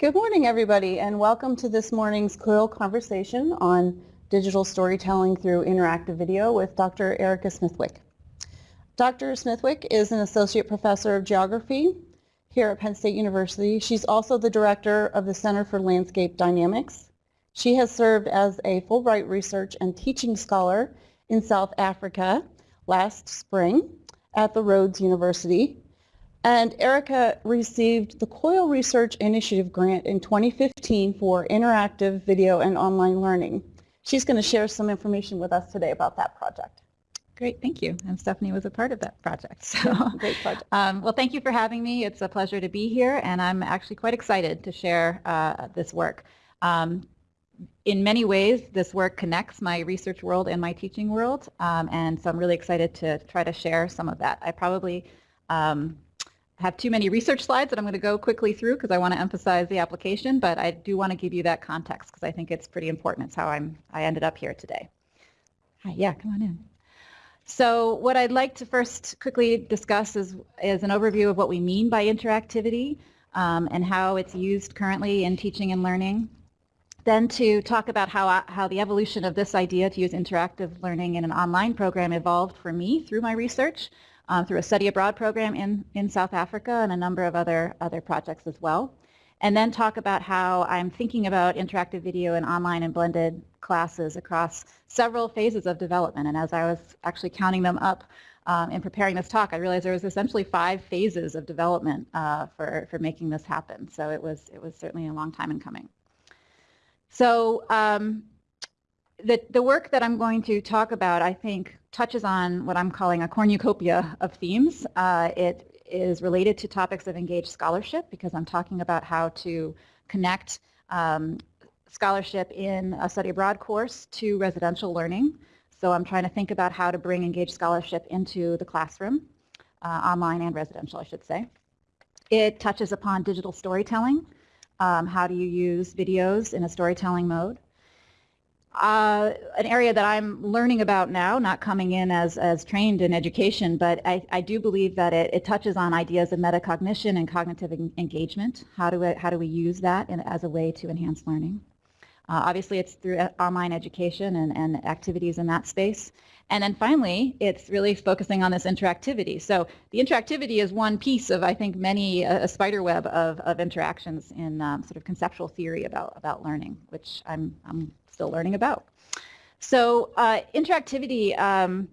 Good morning, everybody, and welcome to this morning's COIL conversation on digital storytelling through interactive video with Dr. Erica Smithwick. Dr. Smithwick is an associate professor of geography here at Penn State University. She's also the director of the Center for Landscape Dynamics. She has served as a Fulbright Research and Teaching Scholar in South Africa last spring at the Rhodes University and Erica received the COIL Research Initiative Grant in 2015 for interactive video and online learning. She's going to share some information with us today about that project. Great, thank you. And Stephanie was a part of that project. So, Great project. Um, well, thank you for having me. It's a pleasure to be here, and I'm actually quite excited to share uh, this work. Um, in many ways, this work connects my research world and my teaching world, um, and so I'm really excited to try to share some of that. I probably um, have too many research slides that I'm going to go quickly through because I want to emphasize the application, but I do want to give you that context because I think it's pretty important. It's how I'm, I ended up here today. Hi, yeah, come on in. So what I'd like to first quickly discuss is, is an overview of what we mean by interactivity um, and how it's used currently in teaching and learning. Then to talk about how, how the evolution of this idea to use interactive learning in an online program evolved for me through my research um, through a study abroad program in, in South Africa and a number of other, other projects as well. And then talk about how I'm thinking about interactive video and online and blended classes across several phases of development. And as I was actually counting them up um, in preparing this talk, I realized there was essentially five phases of development uh, for, for making this happen. So it was, it was certainly a long time in coming. So um, the, the work that I'm going to talk about, I think, touches on what I'm calling a cornucopia of themes. Uh, it is related to topics of engaged scholarship because I'm talking about how to connect um, scholarship in a study abroad course to residential learning. So I'm trying to think about how to bring engaged scholarship into the classroom, uh, online and residential, I should say. It touches upon digital storytelling. Um, how do you use videos in a storytelling mode? Uh, an area that I'm learning about now, not coming in as, as trained in education, but I, I do believe that it, it, touches on ideas of metacognition and cognitive en engagement. How do, we, how do we use that in, as a way to enhance learning? Uh, obviously, it's through online education and, and activities in that space. And then finally, it's really focusing on this interactivity. So the interactivity is one piece of, I think, many, a, a spider web of, of interactions in um, sort of conceptual theory about, about learning, which I'm, I'm still learning about. So uh, interactivity um,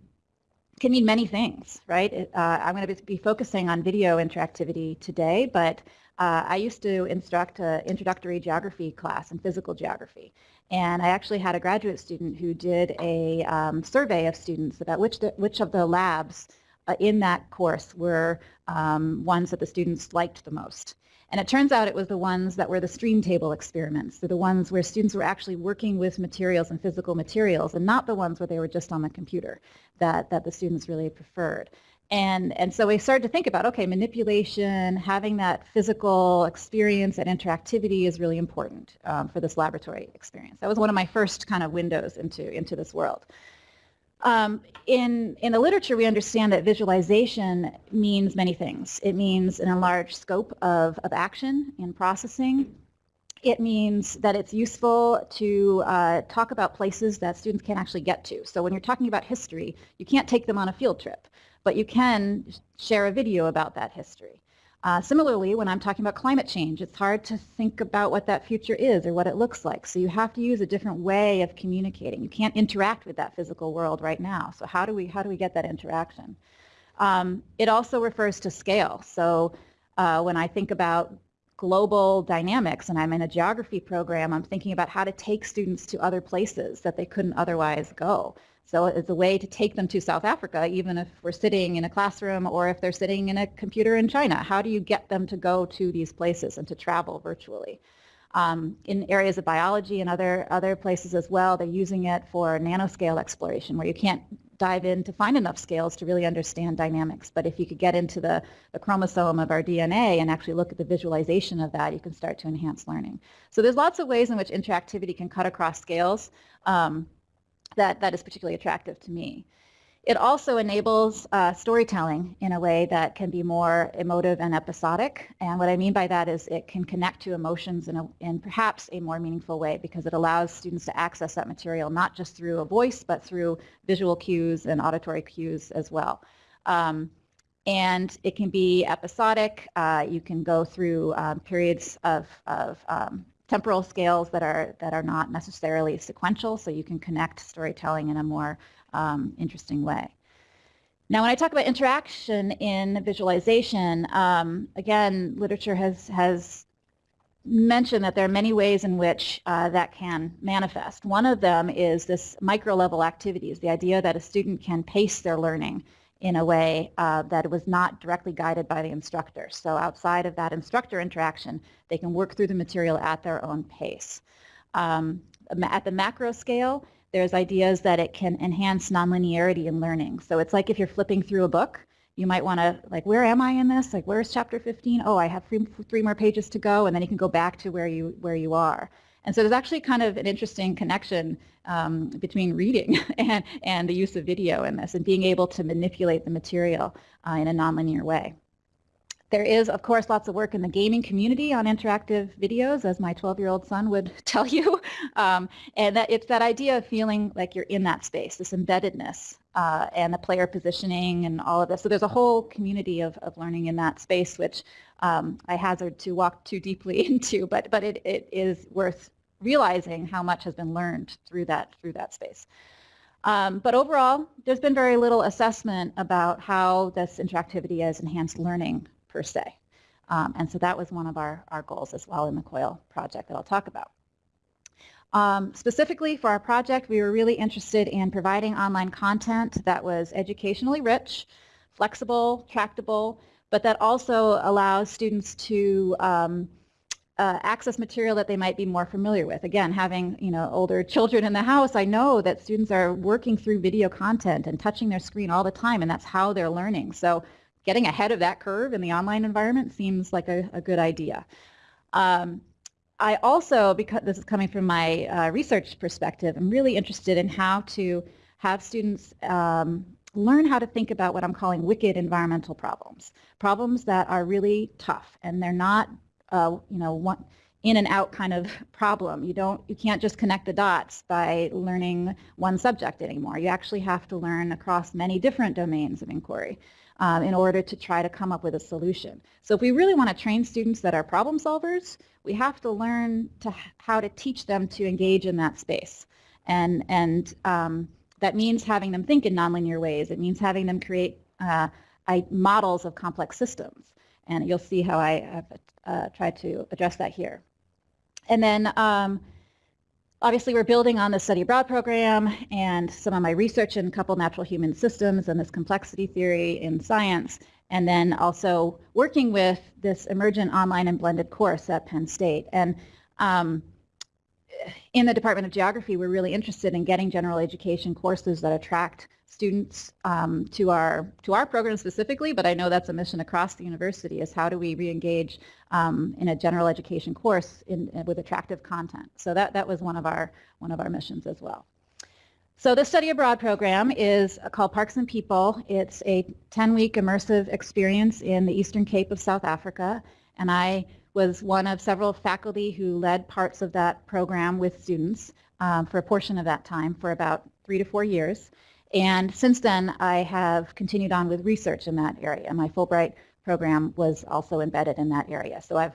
can mean many things, right? Uh, I'm going to be focusing on video interactivity today, but uh, I used to instruct an introductory geography class in physical geography. And I actually had a graduate student who did a um, survey of students about which, the, which of the labs uh, in that course were um, ones that the students liked the most. And it turns out it was the ones that were the stream table experiments. They're the ones where students were actually working with materials and physical materials and not the ones where they were just on the computer that, that the students really preferred. And, and so we started to think about, okay, manipulation, having that physical experience and interactivity is really important um, for this laboratory experience. That was one of my first kind of windows into, into this world. Um, in, in the literature, we understand that visualization means many things. It means an enlarged scope of, of action and processing. It means that it's useful to uh, talk about places that students can't actually get to. So when you're talking about history, you can't take them on a field trip, but you can share a video about that history. Uh, similarly, when I'm talking about climate change, it's hard to think about what that future is or what it looks like. So you have to use a different way of communicating. You can't interact with that physical world right now. So how do we, how do we get that interaction? Um, it also refers to scale. So uh, when I think about global dynamics and I'm in a geography program, I'm thinking about how to take students to other places that they couldn't otherwise go. So it's a way to take them to South Africa, even if we're sitting in a classroom or if they're sitting in a computer in China. How do you get them to go to these places and to travel virtually? Um, in areas of biology and other, other places as well, they're using it for nanoscale exploration where you can't dive in to find enough scales to really understand dynamics. But if you could get into the, the chromosome of our DNA and actually look at the visualization of that, you can start to enhance learning. So there's lots of ways in which interactivity can cut across scales. Um, that, that is particularly attractive to me. It also enables uh, storytelling in a way that can be more emotive and episodic. And what I mean by that is it can connect to emotions in, a, in perhaps a more meaningful way because it allows students to access that material not just through a voice but through visual cues and auditory cues as well. Um, and it can be episodic. Uh, you can go through um, periods of, of um, temporal scales that are that are not necessarily sequential, so you can connect storytelling in a more um, interesting way. Now, when I talk about interaction in visualization, um, again, literature has, has mentioned that there are many ways in which uh, that can manifest. One of them is this micro-level activities, the idea that a student can pace their learning in a way uh, that was not directly guided by the instructor. So outside of that instructor interaction, they can work through the material at their own pace. Um, at the macro scale, there's ideas that it can enhance nonlinearity in learning. So it's like if you're flipping through a book, you might want to, like, where am I in this? Like, where's chapter 15? Oh, I have three, three more pages to go, and then you can go back to where you, where you are. And so there's actually kind of an interesting connection um, between reading and, and the use of video in this and being able to manipulate the material uh, in a nonlinear way. There is, of course, lots of work in the gaming community on interactive videos, as my 12-year-old son would tell you. Um, and that it's that idea of feeling like you're in that space, this embeddedness, uh, and the player positioning and all of this. So there's a whole community of, of learning in that space, which um, I hazard to walk too deeply into, but, but it, it is worth realizing how much has been learned through that, through that space. Um, but overall, there's been very little assessment about how this interactivity has enhanced learning per se. Um, and so that was one of our, our goals as well in the COIL project that I'll talk about. Um, specifically for our project, we were really interested in providing online content that was educationally rich, flexible, tractable, but that also allows students to um, uh, access material that they might be more familiar with. Again, having you know older children in the house, I know that students are working through video content and touching their screen all the time, and that's how they're learning. So getting ahead of that curve in the online environment seems like a, a good idea. Um, I also, because this is coming from my uh, research perspective, I'm really interested in how to have students um, learn how to think about what I'm calling wicked environmental problems. Problems that are really tough and they're not, uh, you know, one, in and out kind of problem. You don't, you can't just connect the dots by learning one subject anymore. You actually have to learn across many different domains of inquiry um, in order to try to come up with a solution. So if we really want to train students that are problem solvers, we have to learn to how to teach them to engage in that space. And, and um, that means having them think in nonlinear ways. It means having them create uh, models of complex systems. And you'll see how I have uh, tried to address that here. And then um, Obviously, we're building on the study abroad program and some of my research in coupled natural human systems and this complexity theory in science, and then also working with this emergent online and blended course at Penn State. And um, in the Department of Geography, we're really interested in getting general education courses that attract students um, to our to our program specifically, but I know that's a mission across the university is how do we re-engage um, in a general education course in, with attractive content. So that, that was one of our one of our missions as well. So the study abroad program is called Parks and People. It's a 10-week immersive experience in the Eastern Cape of South Africa, and I was one of several faculty who led parts of that program with students um, for a portion of that time for about three to four years. And since then, I have continued on with research in that area. My Fulbright program was also embedded in that area. So I've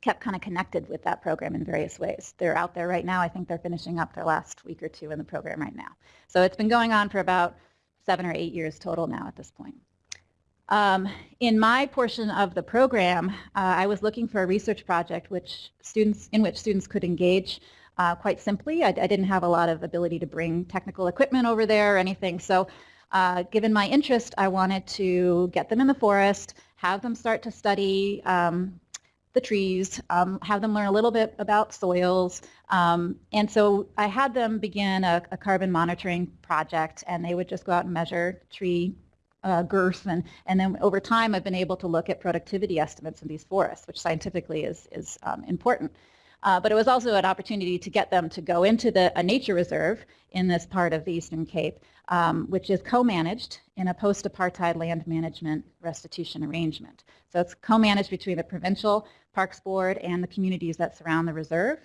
kept kind of connected with that program in various ways. They're out there right now. I think they're finishing up their last week or two in the program right now. So it's been going on for about seven or eight years total now at this point. Um, in my portion of the program, uh, I was looking for a research project which students, in which students could engage uh, quite simply. I, I, didn't have a lot of ability to bring technical equipment over there or anything. So uh, given my interest, I wanted to get them in the forest, have them start to study um, the trees, um, have them learn a little bit about soils. Um, and so I had them begin a, a, carbon monitoring project and they would just go out and measure tree uh, girth and, and then over time I've been able to look at productivity estimates in these forests, which scientifically is, is um, important. Uh, but it was also an opportunity to get them to go into the, a nature reserve in this part of the Eastern Cape, um, which is co-managed in a post-apartheid land management restitution arrangement. So it's co-managed between the provincial parks board and the communities that surround the reserve.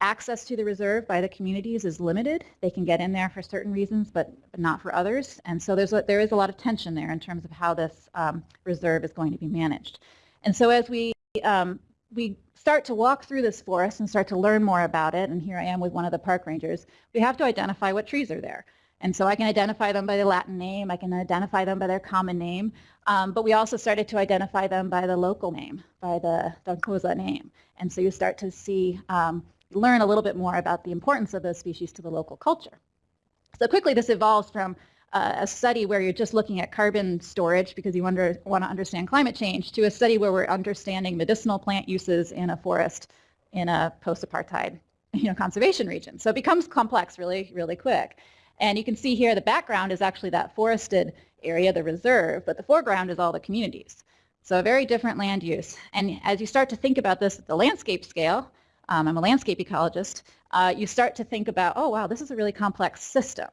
Access to the reserve by the communities is limited. They can get in there for certain reasons, but not for others. And so there's a, there is a lot of tension there in terms of how this um, reserve is going to be managed. And so as we um, we start to walk through this forest and start to learn more about it, and here I am with one of the park rangers, we have to identify what trees are there. And so I can identify them by the Latin name, I can identify them by their common name, um, but we also started to identify them by the local name, by the Xhosa name. And so you start to see, um, learn a little bit more about the importance of those species to the local culture. So quickly this evolves from uh, a study where you're just looking at carbon storage because you wonder, want to understand climate change to a study where we're understanding medicinal plant uses in a forest in a post-apartheid you know, conservation region. So it becomes complex really, really quick. And you can see here the background is actually that forested area, the reserve, but the foreground is all the communities. So a very different land use. And as you start to think about this at the landscape scale, um, I'm a landscape ecologist, uh, you start to think about, oh wow, this is a really complex system.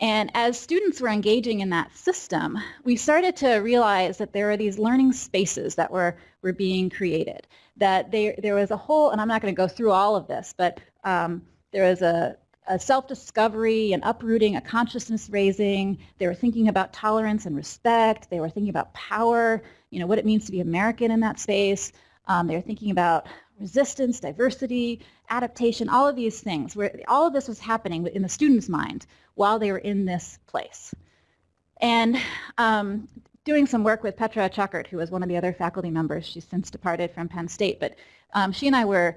And as students were engaging in that system, we started to realize that there are these learning spaces that were, were being created. That they, there was a whole, and I'm not going to go through all of this, but um, there was a, a self-discovery, an uprooting, a consciousness raising. They were thinking about tolerance and respect. They were thinking about power, you know, what it means to be American in that space. Um, they were thinking about resistance, diversity, adaptation, all of these things. Where all of this was happening in the student's mind while they were in this place. And um, doing some work with Petra Tschakert, who was one of the other faculty members. She's since departed from Penn State, but um, she and I were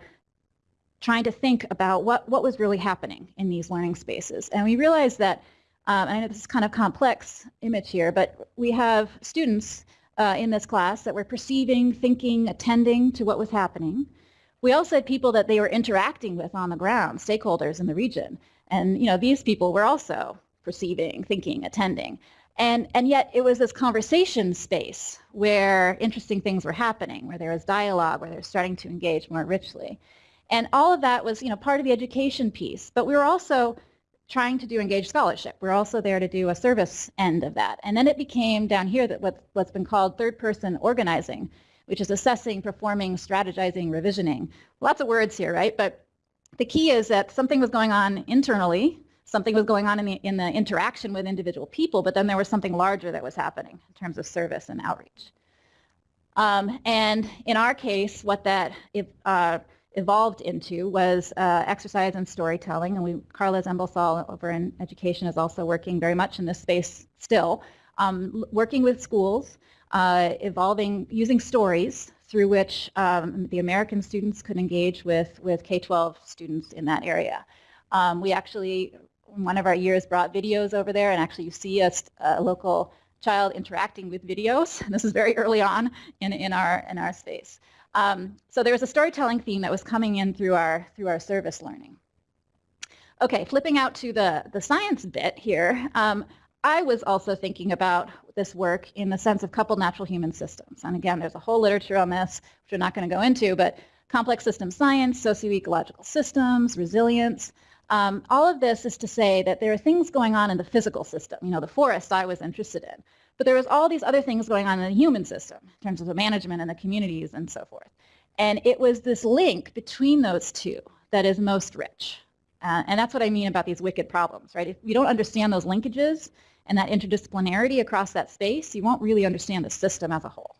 trying to think about what, what was really happening in these learning spaces. And we realized that, um, I know this is kind of complex image here, but we have students uh, in this class that were perceiving, thinking, attending to what was happening. We also had people that they were interacting with on the ground, stakeholders in the region. And you know, these people were also perceiving, thinking, attending. And, and yet it was this conversation space where interesting things were happening, where there was dialogue, where they were starting to engage more richly. And all of that was, you know, part of the education piece. But we were also trying to do engaged scholarship. We're also there to do a service end of that. And then it became down here that what, what's been called third person organizing, which is assessing, performing, strategizing, revisioning. Lots of words here, right? But the key is that something was going on internally, something was going on in the, in the interaction with individual people, but then there was something larger that was happening in terms of service and outreach. Um, and in our case, what that uh, evolved into was uh, exercise and storytelling. And we, Carla Zembal-Saul over in education is also working very much in this space still, um, working with schools, uh, evolving, using stories through which um, the American students could engage with, with K-12 students in that area. Um, we actually, one of our years, brought videos over there, and actually you see a, a local child interacting with videos. This is very early on in, in, our, in our space. Um, so there was a storytelling theme that was coming in through our, through our service learning. Okay, flipping out to the, the science bit here, um, I was also thinking about this work in the sense of coupled natural human systems. And again, there's a whole literature on this, which we're not going to go into, but complex system science, socio-ecological systems, resilience. Um, all of this is to say that there are things going on in the physical system. You know, the forest I was interested in. But there was all these other things going on in the human system in terms of the management and the communities and so forth. And it was this link between those two that is most rich. Uh, and that's what I mean about these wicked problems, right? If you don't understand those linkages and that interdisciplinarity across that space, you won't really understand the system as a whole.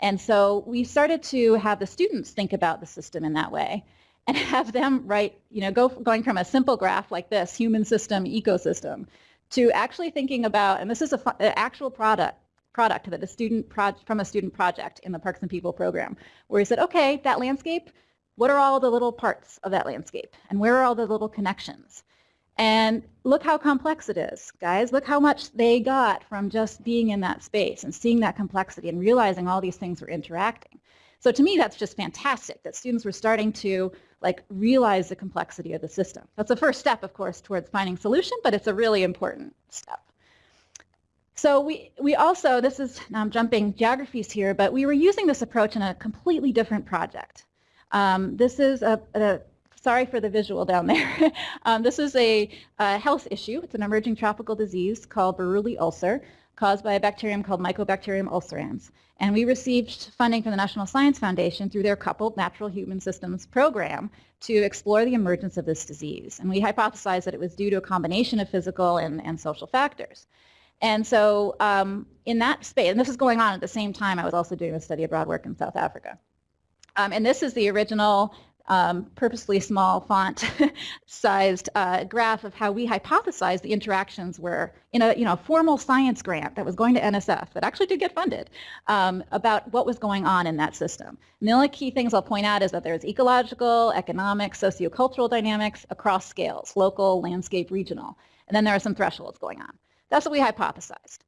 And so we started to have the students think about the system in that way and have them write, you know, go going from a simple graph like this, human system, ecosystem, to actually thinking about, and this is an actual product, product that a student project from a student project in the Parks and People program, where he said, okay, that landscape, what are all the little parts of that landscape? And where are all the little connections? And look how complex it is, guys. Look how much they got from just being in that space and seeing that complexity and realizing all these things were interacting. So to me, that's just fantastic that students were starting to like realize the complexity of the system. That's the first step, of course, towards finding solution, but it's a really important step. So we, we also, this is, now I'm jumping geographies here, but we were using this approach in a completely different project. Um, this is a, a, sorry for the visual down there. um, this is a, a, health issue. It's an emerging tropical disease called Buruli ulcer caused by a bacterium called Mycobacterium ulcerans. And we received funding from the National Science Foundation through their coupled natural human systems program to explore the emergence of this disease. And we hypothesized that it was due to a combination of physical and, and social factors. And so um, in that space, and this is going on at the same time, I was also doing a study abroad work in South Africa. Um, and this is the original um, purposely small font sized uh, graph of how we hypothesized the interactions were in a you know formal science grant that was going to NSF that actually did get funded um, about what was going on in that system. And the only key things I'll point out is that there's ecological, economic, sociocultural dynamics across scales, local, landscape, regional. And then there are some thresholds going on. That's what we hypothesized.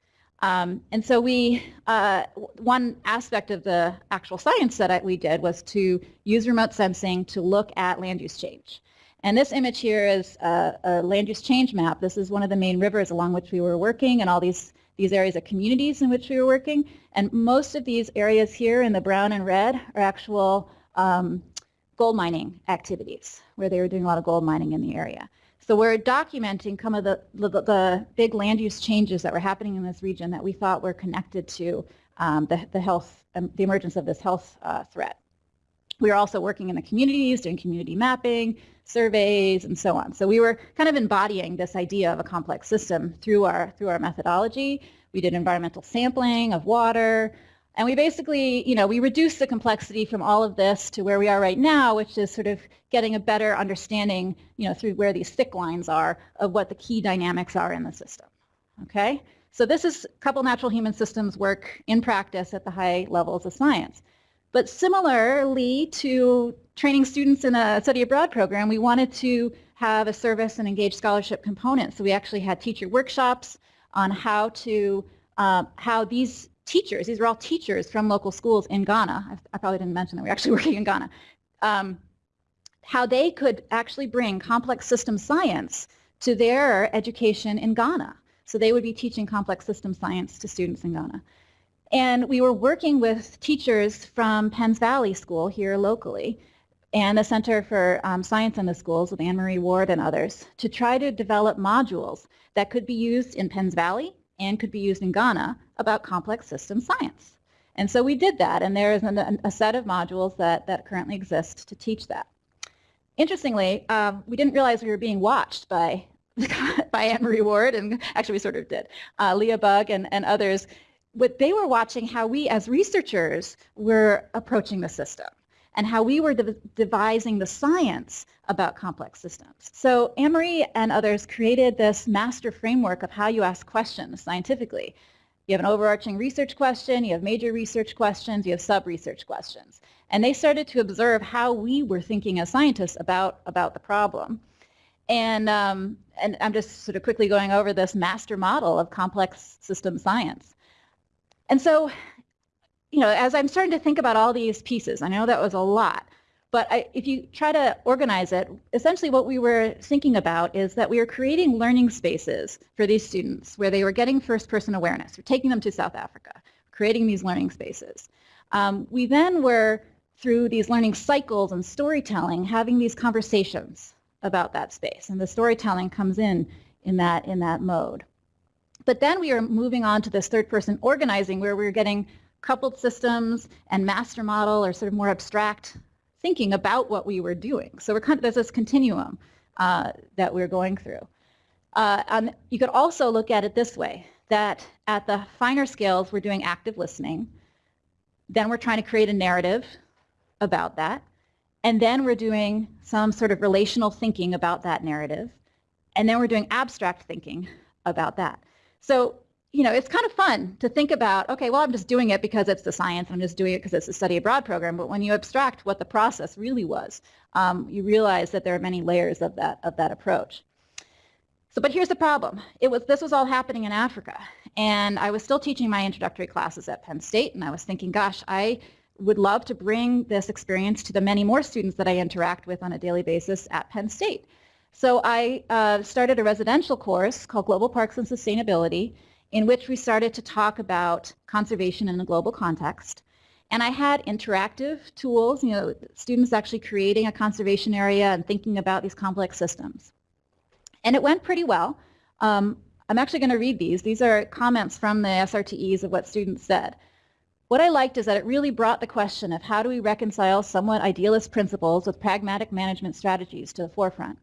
Um, and so we, uh, one aspect of the actual science that we did was to use remote sensing to look at land use change. And this image here is a, a, land use change map. This is one of the main rivers along which we were working and all these, these areas of communities in which we were working. And most of these areas here in the brown and red are actual um, gold mining activities where they were doing a lot of gold mining in the area. So we're documenting some of the, the, the, big land use changes that were happening in this region that we thought were connected to um, the, the health, um, the emergence of this health uh, threat. We were also working in the communities, doing community mapping, surveys, and so on. So we were kind of embodying this idea of a complex system through our, through our methodology. We did environmental sampling of water, and we basically, you know, we reduced the complexity from all of this to where we are right now, which is sort of getting a better understanding, you know, through where these thick lines are of what the key dynamics are in the system. Okay? So this is a couple natural human systems work in practice at the high levels of science. But similarly to training students in a study abroad program, we wanted to have a service and engaged scholarship component. So we actually had teacher workshops on how to, uh, how these teachers, these were all teachers from local schools in Ghana, I, I probably didn't mention that we're actually working in Ghana, um, how they could actually bring complex system science to their education in Ghana. So they would be teaching complex system science to students in Ghana. And we were working with teachers from Penns Valley School here locally and the Center for um, Science in the Schools with Anne-Marie Ward and others to try to develop modules that could be used in Penns Valley and could be used in Ghana about complex system science. And so we did that, and there is an, a set of modules that, that currently exist to teach that. Interestingly, um, we didn't realize we were being watched by, by Anne-Marie Ward, and actually we sort of did, uh, Leah Bug and, and others. But they were watching how we as researchers were approaching the system and how we were de devising the science about complex systems. So Anne-Marie and others created this master framework of how you ask questions scientifically. You have an overarching research question, you have major research questions, you have sub-research questions. And they started to observe how we were thinking as scientists about, about the problem. And, um, and I'm just sort of quickly going over this master model of complex system science. And so you know, as I'm starting to think about all these pieces, I know that was a lot, but I, if you try to organize it, essentially what we were thinking about is that we were creating learning spaces for these students where they were getting first-person awareness. We're taking them to South Africa, creating these learning spaces. Um, we then were, through these learning cycles and storytelling, having these conversations about that space. And the storytelling comes in in that, in that mode. But then we are moving on to this third-person organizing where we are getting coupled systems and master model or sort of more abstract thinking about what we were doing. So we're kind of, there's this continuum uh, that we're going through. Uh, and you could also look at it this way, that at the finer scales, we're doing active listening. Then we're trying to create a narrative about that. And then we're doing some sort of relational thinking about that narrative. And then we're doing abstract thinking about that. So you know, it's kind of fun to think about, okay, well, I'm just doing it because it's the science. I'm just doing it because it's a study abroad program. But when you abstract what the process really was, um, you realize that there are many layers of that, of that approach. So, but here's the problem. It was, this was all happening in Africa. And I was still teaching my introductory classes at Penn State. And I was thinking, gosh, I would love to bring this experience to the many more students that I interact with on a daily basis at Penn State. So I uh, started a residential course called Global Parks and Sustainability in which we started to talk about conservation in a global context. And I had interactive tools, you know, students actually creating a conservation area and thinking about these complex systems. And it went pretty well. Um, I'm actually going to read these. These are comments from the SRTEs of what students said. What I liked is that it really brought the question of how do we reconcile somewhat idealist principles with pragmatic management strategies to the forefront.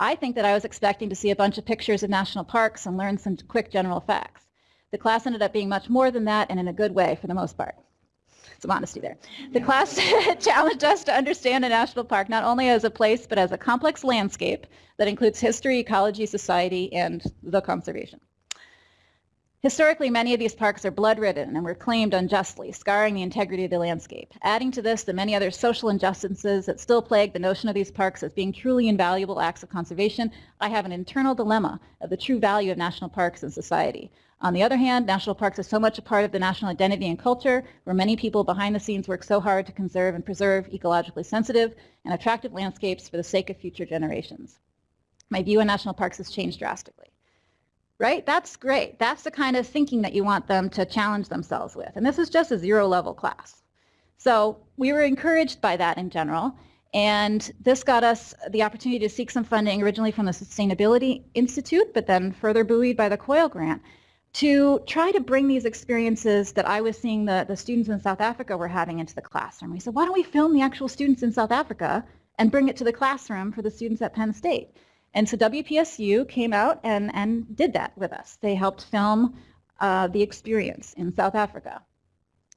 I think that I was expecting to see a bunch of pictures of national parks and learn some quick general facts. The class ended up being much more than that and in a good way for the most part some honesty there. The class challenged us to understand a national park not only as a place, but as a complex landscape that includes history, ecology, society, and the conservation. Historically, many of these parks are blood-ridden and were claimed unjustly, scarring the integrity of the landscape. Adding to this the many other social injustices that still plague the notion of these parks as being truly invaluable acts of conservation, I have an internal dilemma of the true value of national parks in society. On the other hand, national parks are so much a part of the national identity and culture, where many people behind the scenes work so hard to conserve and preserve ecologically sensitive and attractive landscapes for the sake of future generations. My view on national parks has changed drastically. Right? That's great. That's the kind of thinking that you want them to challenge themselves with. And this is just a zero level class. So we were encouraged by that in general. And this got us the opportunity to seek some funding originally from the Sustainability Institute, but then further buoyed by the COIL grant to try to bring these experiences that I was seeing the, the students in South Africa were having into the classroom. We said, why don't we film the actual students in South Africa and bring it to the classroom for the students at Penn State? And so WPSU came out and, and did that with us. They helped film uh, the experience in South Africa.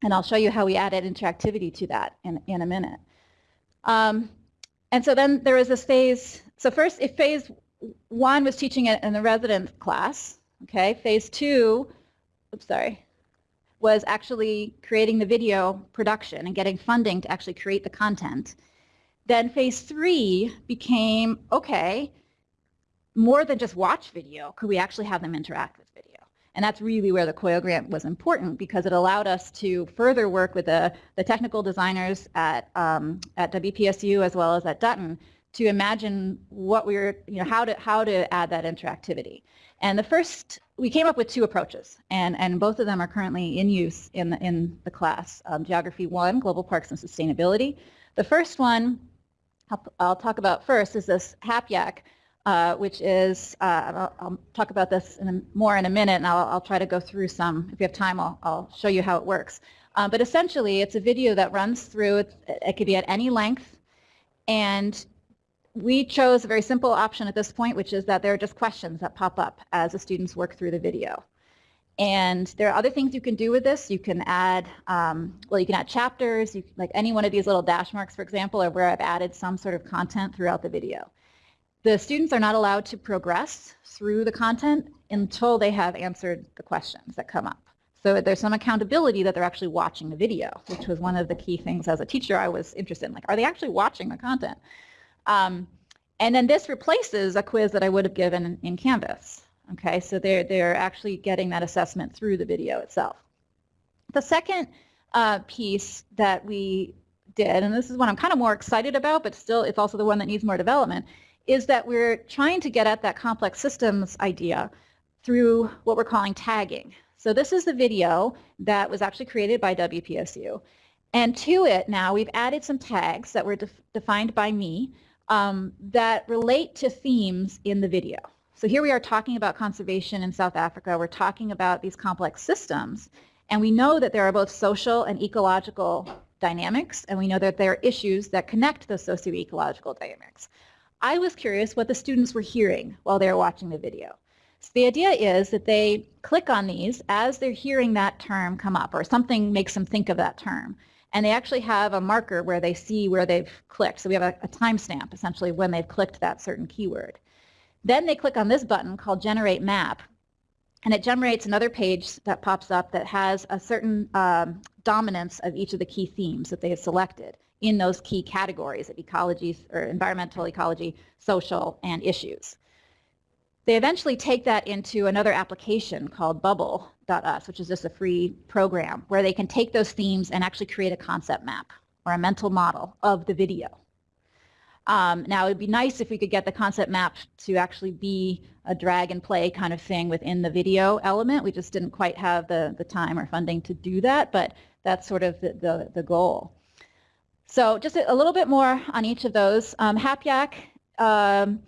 And I'll show you how we added interactivity to that in, in a minute. Um, and so then there was this phase. So first, if phase one was teaching it in the resident class, Okay, phase two, oops, sorry, was actually creating the video production and getting funding to actually create the content. Then phase three became, okay, more than just watch video, could we actually have them interact with video? And that's really where the COIL grant was important because it allowed us to further work with the, the technical designers at, um, at WPSU as well as at Dutton to imagine what we were, you know, how to, how to add that interactivity. And the first, we came up with two approaches, and, and both of them are currently in use in the, in the class. Um, Geography 1, Global Parks and Sustainability. The first one I'll, I'll talk about first is this HapYak, uh, which is, uh, I'll, I'll, talk about this in a, more in a minute, and I'll, I'll, try to go through some. If you have time, I'll, I'll show you how it works. Um, but essentially, it's a video that runs through, it, it could be at any length, and we chose a very simple option at this point, which is that there are just questions that pop up as the students work through the video. And there are other things you can do with this. You can add, um, well, you can add chapters, you, like any one of these little dash marks, for example, are where I've added some sort of content throughout the video. The students are not allowed to progress through the content until they have answered the questions that come up. So there's some accountability that they're actually watching the video, which was one of the key things as a teacher I was interested in. Like, are they actually watching the content? Um, and then this replaces a quiz that I would have given in, Canvas. Okay, so they're, they're actually getting that assessment through the video itself. The second uh, piece that we did, and this is one I'm kind of more excited about, but still it's also the one that needs more development, is that we're trying to get at that complex systems idea through what we're calling tagging. So this is the video that was actually created by WPSU. And to it now, we've added some tags that were def defined by me um, that relate to themes in the video. So here we are talking about conservation in South Africa. We're talking about these complex systems. And we know that there are both social and ecological dynamics, and we know that there are issues that connect those socio-ecological dynamics. I was curious what the students were hearing while they were watching the video. So the idea is that they click on these as they're hearing that term come up, or something makes them think of that term and they actually have a marker where they see where they've clicked. So we have a, a timestamp essentially when they've clicked that certain keyword. Then they click on this button called Generate Map, and it generates another page that pops up that has a certain um, dominance of each of the key themes that they have selected in those key categories of ecology or environmental ecology, social, and issues. They eventually take that into another application called Bubble.us, which is just a free program where they can take those themes and actually create a concept map or a mental model of the video. Um, now, it would be nice if we could get the concept map to actually be a drag and play kind of thing within the video element. We just didn't quite have the, the time or funding to do that, but that's sort of the, the, the goal. So just a, a, little bit more on each of those. Um, HapYak, um,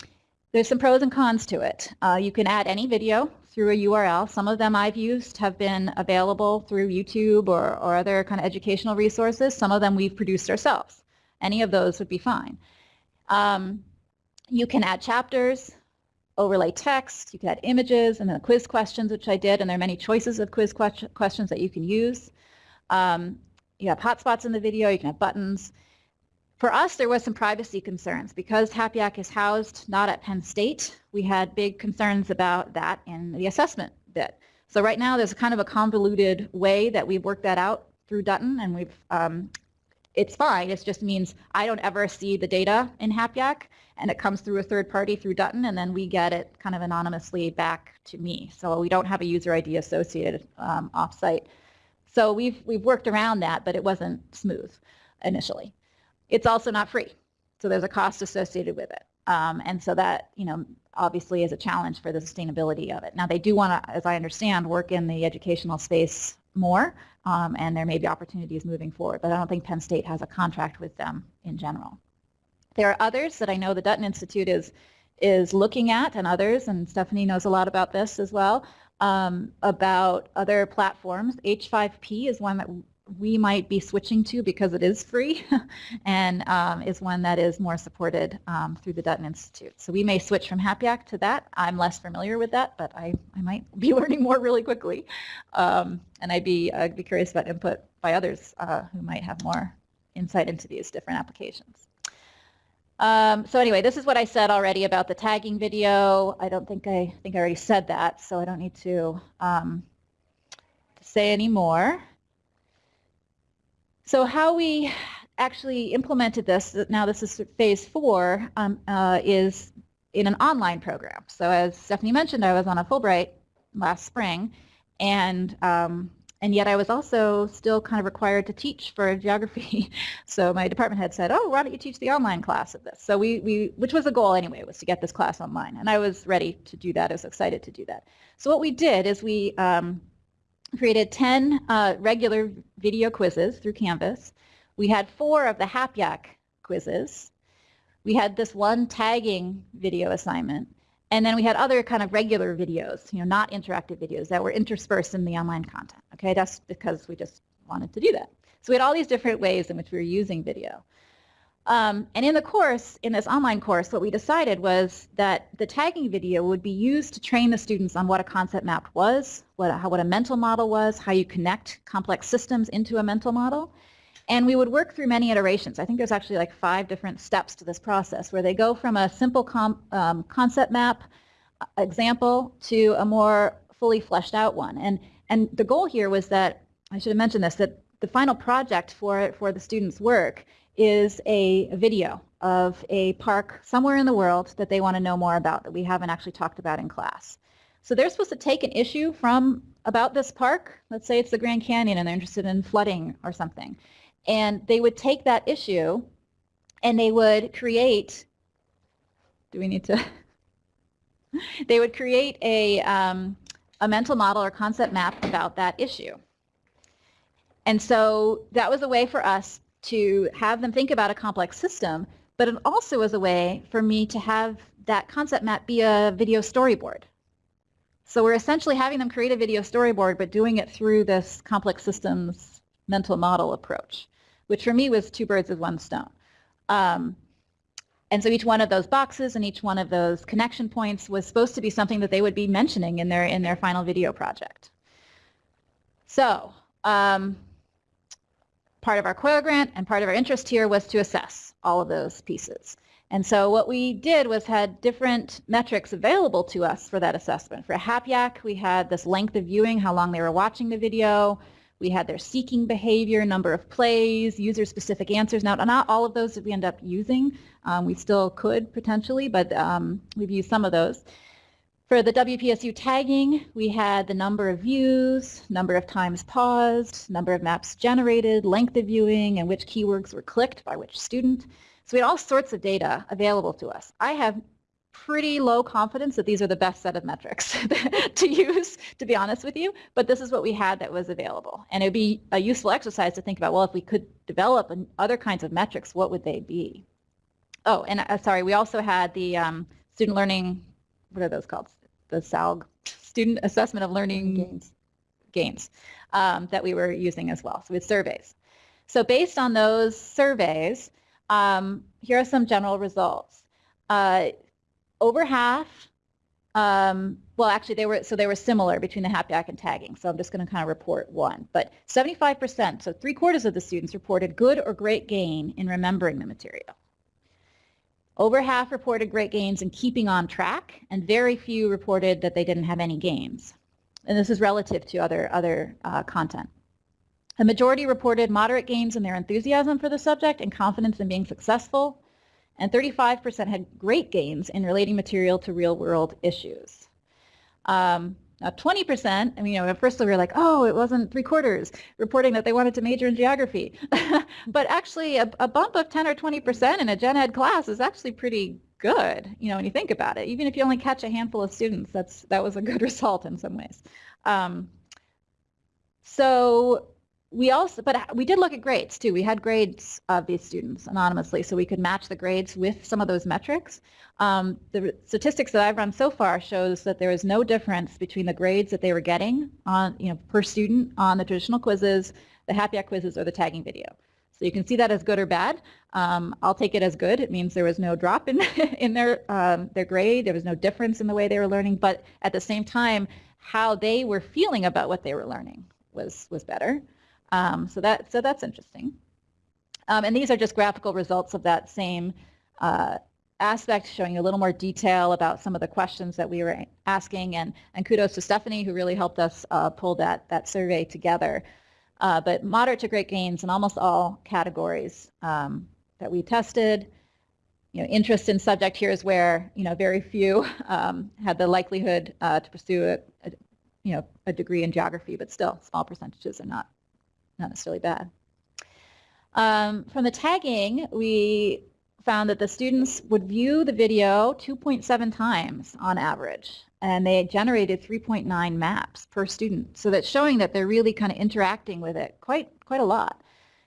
there's some pros and cons to it. Uh, you can add any video through a URL. Some of them I've used have been available through YouTube or, or other kind of educational resources. Some of them we've produced ourselves. Any of those would be fine. Um, you can add chapters, overlay text, you can add images, and then quiz questions, which I did, and there are many choices of quiz que questions that you can use. Um, you have hotspots in the video, you can have buttons. For us, there was some privacy concerns. Because HapYak is housed not at Penn State, we had big concerns about that in the assessment bit. So right now, there's kind of a convoluted way that we've worked that out through Dutton, and we've um, it's fine. It just means I don't ever see the data in HapYak, and it comes through a third party through Dutton, and then we get it kind of anonymously back to me. So we don't have a user ID associated um, offsite. So we've, we've worked around that, but it wasn't smooth initially. It's also not free. So there's a cost associated with it. Um, and so that, you know, obviously is a challenge for the sustainability of it. Now they do want to, as I understand, work in the educational space more, um, and there may be opportunities moving forward, but I don't think Penn State has a contract with them in general. There are others that I know the Dutton Institute is is looking at and others, and Stephanie knows a lot about this as well, um, about other platforms. H5P is one that we might be switching to because it is free and um, is one that is more supported um, through the Dutton Institute. So we may switch from HapYak to that. I'm less familiar with that, but I, I might be learning more really quickly. Um, and I'd be, be curious about input by others uh, who might have more insight into these different applications. Um, so anyway, this is what I said already about the tagging video. I don't think I, I think I already said that, so I don't need to, um, to say any more. So how we actually implemented this, now this is phase four, um, uh, is in an online program. So as Stephanie mentioned, I was on a Fulbright last spring, and um, and yet I was also still kind of required to teach for geography. so my department head said, oh, why don't you teach the online class of this? So we, we, which was the goal anyway, was to get this class online. And I was ready to do that. I was excited to do that. So what we did is we um, created 10 uh, regular video quizzes through Canvas. We had four of the HapYak quizzes. We had this one tagging video assignment. And then we had other kind of regular videos, you know, not interactive videos that were interspersed in the online content. Okay, that's because we just wanted to do that. So we had all these different ways in which we were using video. Um, and in the course, in this online course, what we decided was that the tagging video would be used to train the students on what a concept map was, what, how, what a mental model was, how you connect complex systems into a mental model. And we would work through many iterations. I think there's actually like five different steps to this process where they go from a simple um, concept map uh, example to a more fully fleshed out one. And, and the goal here was that, I should have mentioned this, that the final project for, for the students' work is a video of a park somewhere in the world that they want to know more about that we haven't actually talked about in class. So they're supposed to take an issue from about this park, let's say it's the Grand Canyon and they're interested in flooding or something, and they would take that issue and they would create, do we need to, they would create a, um, a mental model or concept map about that issue. And so that was a way for us to have them think about a complex system, but it also was a way for me to have that concept map be a video storyboard. So we're essentially having them create a video storyboard, but doing it through this complex systems mental model approach, which for me was two birds with one stone. Um, and so each one of those boxes and each one of those connection points was supposed to be something that they would be mentioning in their in their final video project. So um, part of our COIL grant and part of our interest here was to assess all of those pieces. And so what we did was had different metrics available to us for that assessment. For HapYak, we had this length of viewing, how long they were watching the video. We had their seeking behavior, number of plays, user-specific answers. Now, not all of those did we end up using. Um, we still could potentially, but um, we've used some of those. For the WPSU tagging, we had the number of views, number of times paused, number of maps generated, length of viewing, and which keywords were clicked by which student. So we had all sorts of data available to us. I have pretty low confidence that these are the best set of metrics to use, to be honest with you, but this is what we had that was available. And it would be a useful exercise to think about, well, if we could develop other kinds of metrics, what would they be? Oh, and uh, sorry, we also had the um, student learning, what are those called? The SALG, Student Assessment of Learning Gains, gains um, that we were using as well, so with surveys. So based on those surveys, um, here are some general results. Uh, over half, um, well, actually, they were so they were similar between the HapYak and tagging. So I'm just going to kind of report one. But 75%, so three quarters of the students reported good or great gain in remembering the material. Over half reported great gains in keeping on track, and very few reported that they didn't have any gains. And this is relative to other, other uh, content. A majority reported moderate gains in their enthusiasm for the subject and confidence in being successful, and 35% had great gains in relating material to real-world issues. Um, now 20%, I mean, you know, at first we were like, oh, it wasn't three quarters, reporting that they wanted to major in geography. but actually a, a, bump of 10 or 20% in a gen ed class is actually pretty good, you know, when you think about it. Even if you only catch a handful of students, that's that was a good result in some ways. Um, so we also, but we did look at grades too. We had grades of these students anonymously, so we could match the grades with some of those metrics. Um, the statistics that I've run so far shows that there is no difference between the grades that they were getting on, you know, per student on the traditional quizzes, the HapYak quizzes, or the tagging video. So you can see that as good or bad. Um, I'll take it as good. It means there was no drop in in their um, their grade. There was no difference in the way they were learning, but at the same time, how they were feeling about what they were learning was was better. Um, so that so that's interesting. Um, and these are just graphical results of that same uh, aspect, showing a little more detail about some of the questions that we were asking. And, and kudos to Stephanie, who really helped us uh, pull that, that survey together. Uh, but moderate to great gains in almost all categories um, that we tested. You know, interest in subject here is where you know very few um, had the likelihood uh, to pursue a, a, you know a degree in geography, but still small percentages are not not necessarily bad. Um, from the tagging, we found that the students would view the video 2.7 times on average, and they generated 3.9 maps per student. So that's showing that they're really kind of interacting with it quite, quite a lot.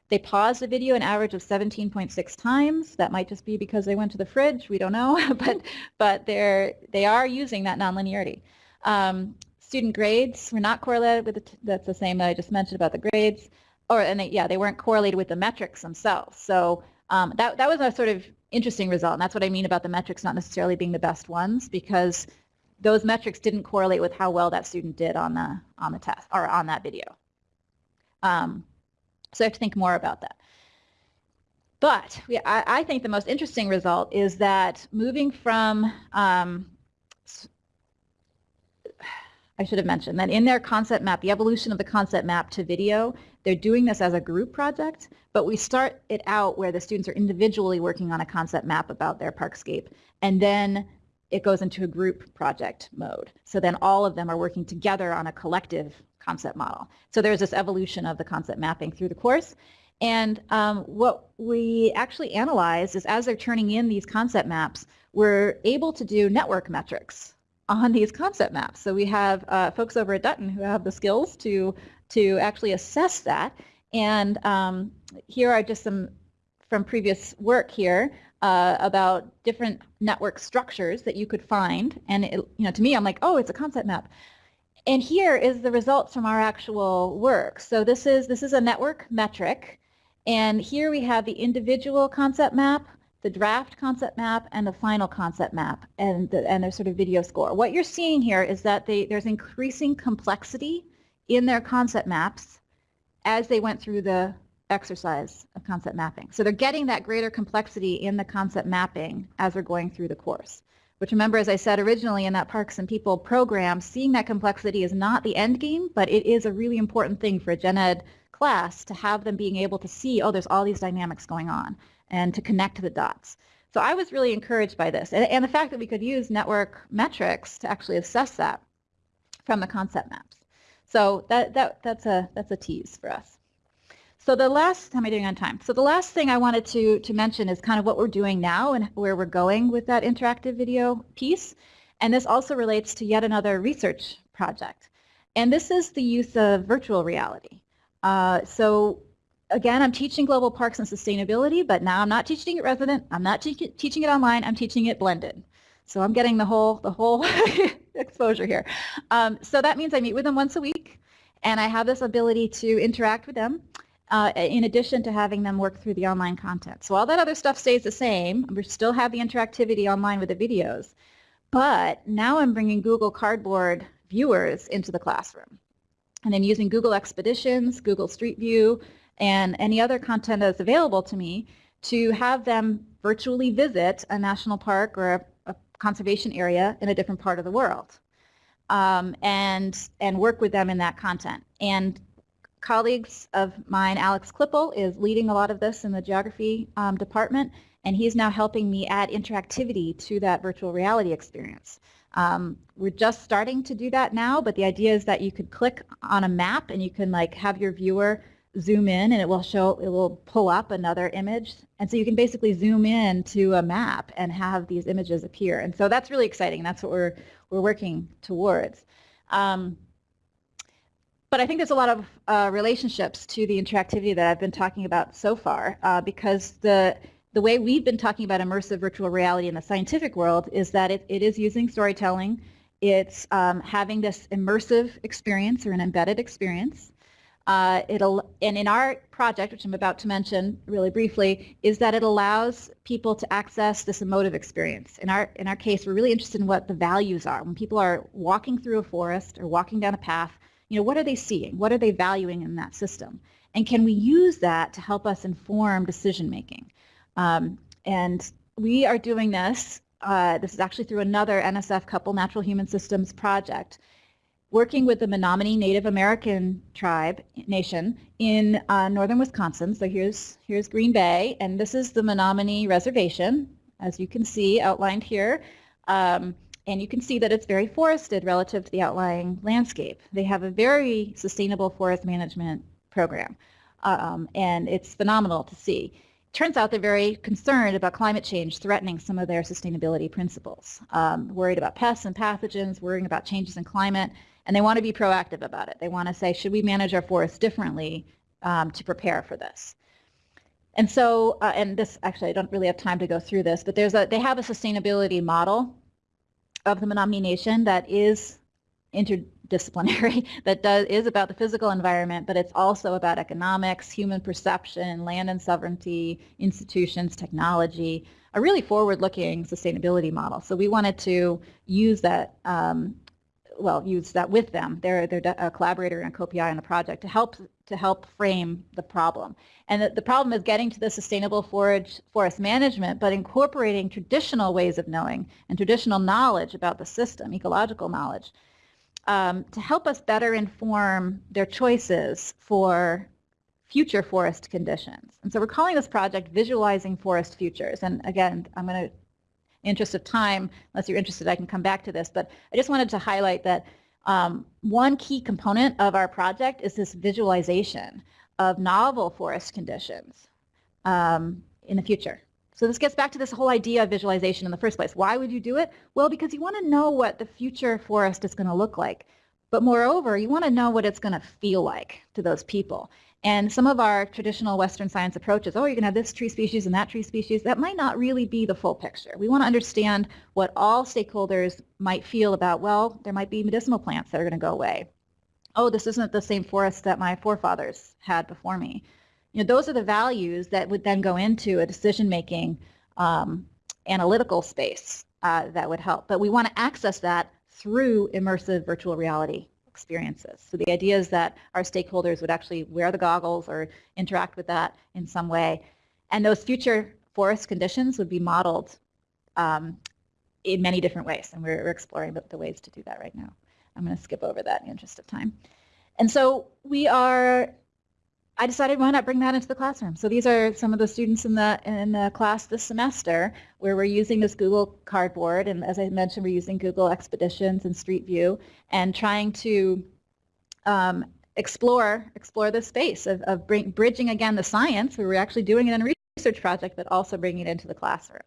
They paused the video an average of 17.6 times. That might just be because they went to the fridge. We don't know, but but they're they are using that nonlinearity. Um, Student grades were not correlated with the, that's the same that I just mentioned about the grades, or and they, yeah, they weren't correlated with the metrics themselves. So um, that that was a sort of interesting result, and that's what I mean about the metrics not necessarily being the best ones because those metrics didn't correlate with how well that student did on the on the test or on that video. Um, so I have to think more about that. But we, I, I, think the most interesting result is that moving from um, I should have mentioned that in their concept map, the evolution of the concept map to video, they're doing this as a group project, but we start it out where the students are individually working on a concept map about their parkscape, and then it goes into a group project mode. So then all of them are working together on a collective concept model. So there's this evolution of the concept mapping through the course. And um, what we actually analyze is as they're turning in these concept maps, we're able to do network metrics on these concept maps. So we have uh, folks over at Dutton who have the skills to, to actually assess that. And um, here are just some from previous work here uh, about different network structures that you could find. And it, you know, to me, I'm like, oh, it's a concept map. And here is the results from our actual work. So this is, this is a network metric. And here we have the individual concept map the draft concept map and the final concept map and, the, and their sort of video score. What you're seeing here is that they, there's increasing complexity in their concept maps as they went through the exercise of concept mapping. So they're getting that greater complexity in the concept mapping as they're going through the course. Which remember, as I said originally in that Parks and People program, seeing that complexity is not the end game, but it is a really important thing for a gen ed class to have them being able to see, oh, there's all these dynamics going on and to connect the dots. So I was really encouraged by this and, and the fact that we could use network metrics to actually assess that from the concept maps. So that, that, that's, a, that's a tease for us. So the last, how am I doing on time? So the last thing I wanted to, to mention is kind of what we're doing now and where we're going with that interactive video piece. And this also relates to yet another research project. And this is the use of virtual reality. Uh, so again, I'm teaching global parks and sustainability, but now I'm not teaching it resident. I'm not te teaching it online. I'm teaching it blended. So I'm getting the whole the whole exposure here. Um, so that means I meet with them once a week, and I have this ability to interact with them. Uh, in addition to having them work through the online content. So all that other stuff stays the same. We still have the interactivity online with the videos. But now I'm bringing Google Cardboard viewers into the classroom. And I'm using Google Expeditions, Google Street View, and any other content that's available to me to have them virtually visit a national park or a, a conservation area in a different part of the world um, and, and work with them in that content. And colleagues of mine, Alex Klippel, is leading a lot of this in the geography um, department, and he's now helping me add interactivity to that virtual reality experience. Um, we're just starting to do that now, but the idea is that you could click on a map and you can like have your viewer zoom in and it will show, it will pull up another image. And so you can basically zoom in to a map and have these images appear. And so that's really exciting. That's what we're, we're working towards. Um, but I think there's a lot of uh, relationships to the interactivity that I've been talking about so far uh, because the the way we've been talking about immersive virtual reality in the scientific world is that it, it is using storytelling. It's um, having this immersive experience or an embedded experience. Uh, it'll, and in our project, which I'm about to mention really briefly, is that it allows people to access this emotive experience. In our, in our case, we're really interested in what the values are. When people are walking through a forest or walking down a path, you know, what are they seeing? What are they valuing in that system? And can we use that to help us inform decision making? Um, and we are doing this, uh, this is actually through another NSF Couple Natural Human Systems project working with the Menominee Native American tribe nation in uh, northern Wisconsin. So here's, here's Green Bay, and this is the Menominee Reservation, as you can see outlined here. Um, and you can see that it's very forested relative to the outlying landscape. They have a very sustainable forest management program, um, and it's phenomenal to see. Turns out they're very concerned about climate change threatening some of their sustainability principles. Um, worried about pests and pathogens, worrying about changes in climate, and they want to be proactive about it. They want to say, should we manage our forests differently um, to prepare for this? And so, uh, and this actually, I don't really have time to go through this, but there's a, they have a sustainability model of the Menominee Nation that is interdisciplinary, that does, is about the physical environment, but it's also about economics, human perception, land and sovereignty, institutions, technology, a really forward-looking sustainability model. So we wanted to use that um, well, use that with them. They're, they're a collaborator and co-PI on the project to help to help frame the problem. And the, the problem is getting to the sustainable forage, forest management, but incorporating traditional ways of knowing and traditional knowledge about the system, ecological knowledge, um, to help us better inform their choices for future forest conditions. And so we're calling this project Visualizing Forest Futures. And again, I'm going to interest of time, unless you're interested, I can come back to this. But I just wanted to highlight that um, one key component of our project is this visualization of novel forest conditions um, in the future. So this gets back to this whole idea of visualization in the first place. Why would you do it? Well, because you want to know what the future forest is going to look like. But moreover, you want to know what it's going to feel like to those people. And some of our traditional Western science approaches, oh, you're going to have this tree species and that tree species, that might not really be the full picture. We want to understand what all stakeholders might feel about, well, there might be medicinal plants that are going to go away. Oh, this isn't the same forest that my forefathers had before me. You know, those are the values that would then go into a decision-making um, analytical space uh, that would help. But we want to access that through immersive virtual reality experiences. So the idea is that our stakeholders would actually wear the goggles or interact with that in some way. And those future forest conditions would be modeled um, in many different ways. And we're, we're exploring the, the ways to do that right now. I'm going to skip over that in the interest of time. And so we are I decided why not bring that into the classroom. So these are some of the students in the in the class this semester where we're using this Google Cardboard, and as I mentioned, we're using Google Expeditions and Street View, and trying to um, explore explore the space of, of bring, bridging again the science. We were actually doing it in a research project, but also bringing it into the classroom,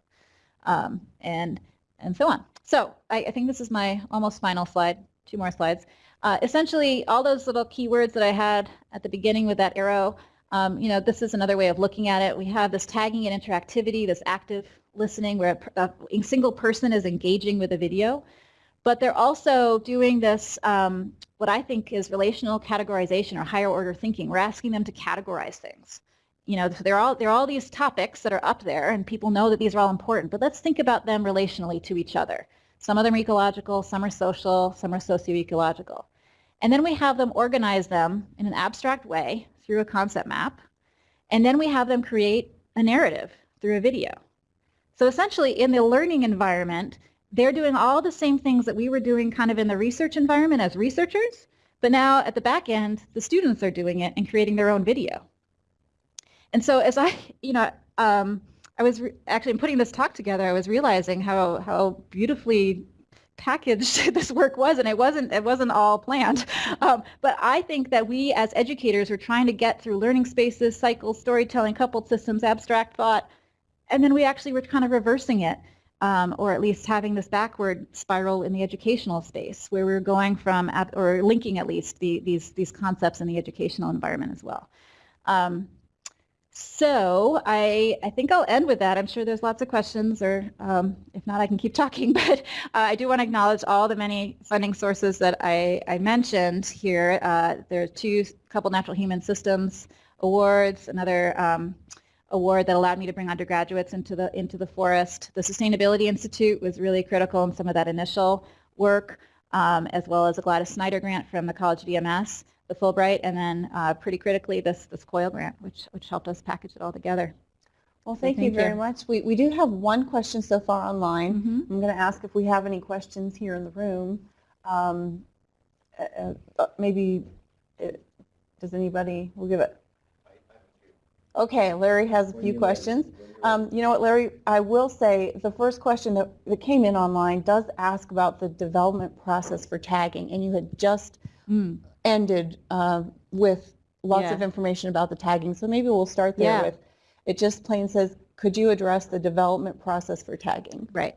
um, and and so on. So I, I, think this is my almost final slide. Two more slides. Uh, essentially, all those little keywords that I had at the beginning with that arrow. Um, you know, this is another way of looking at it. We have this tagging and interactivity, this active listening where a, a single person is engaging with a video but they're also doing this, um, what I think is relational categorization or higher order thinking. We're asking them to categorize things. You know, there are all, they're all these topics that are up there and people know that these are all important, but let's think about them relationally to each other. Some of them are ecological, some are social, some are socio-ecological. And then we have them organize them in an abstract way through a concept map. And then we have them create a narrative through a video. So essentially in the learning environment, they're doing all the same things that we were doing kind of in the research environment as researchers, but now at the back end, the students are doing it and creating their own video. And so as I, you know, um, I was actually putting this talk together, I was realizing how, how beautifully packaged this work was, and it wasn't it wasn't all planned. Um, but I think that we as educators are trying to get through learning spaces, cycles, storytelling, coupled systems, abstract thought, and then we actually were kind of reversing it um, or at least having this backward spiral in the educational space where we're going from, or linking at least the, these, these concepts in the educational environment as well. Um, so I, I think I'll end with that. I'm sure there's lots of questions, or um, if not, I can keep talking. But uh, I do want to acknowledge all the many funding sources that I, I mentioned here. Uh, there are two couple natural human systems awards, another um, award that allowed me to bring undergraduates into the into the forest. The Sustainability Institute was really critical in some of that initial work, um, as well as a Gladys Snyder grant from the College of EMS, the Fulbright, and then uh, pretty critically this this COIL grant, which which helped us package it all together. Well, thank, so thank you very you. much. We, we do have one question so far online. Mm -hmm. I'm going to ask if we have any questions here in the room. Um, uh, uh, maybe, it, uh, does anybody, we'll give it Okay, Larry has a few questions. Um, you know what, Larry, I will say the first question that, that came in online does ask about the development process for tagging, and you had just mm. ended uh, with lots yeah. of information about the tagging, so maybe we'll start there yeah. with, it just plain says, could you address the development process for tagging? Right.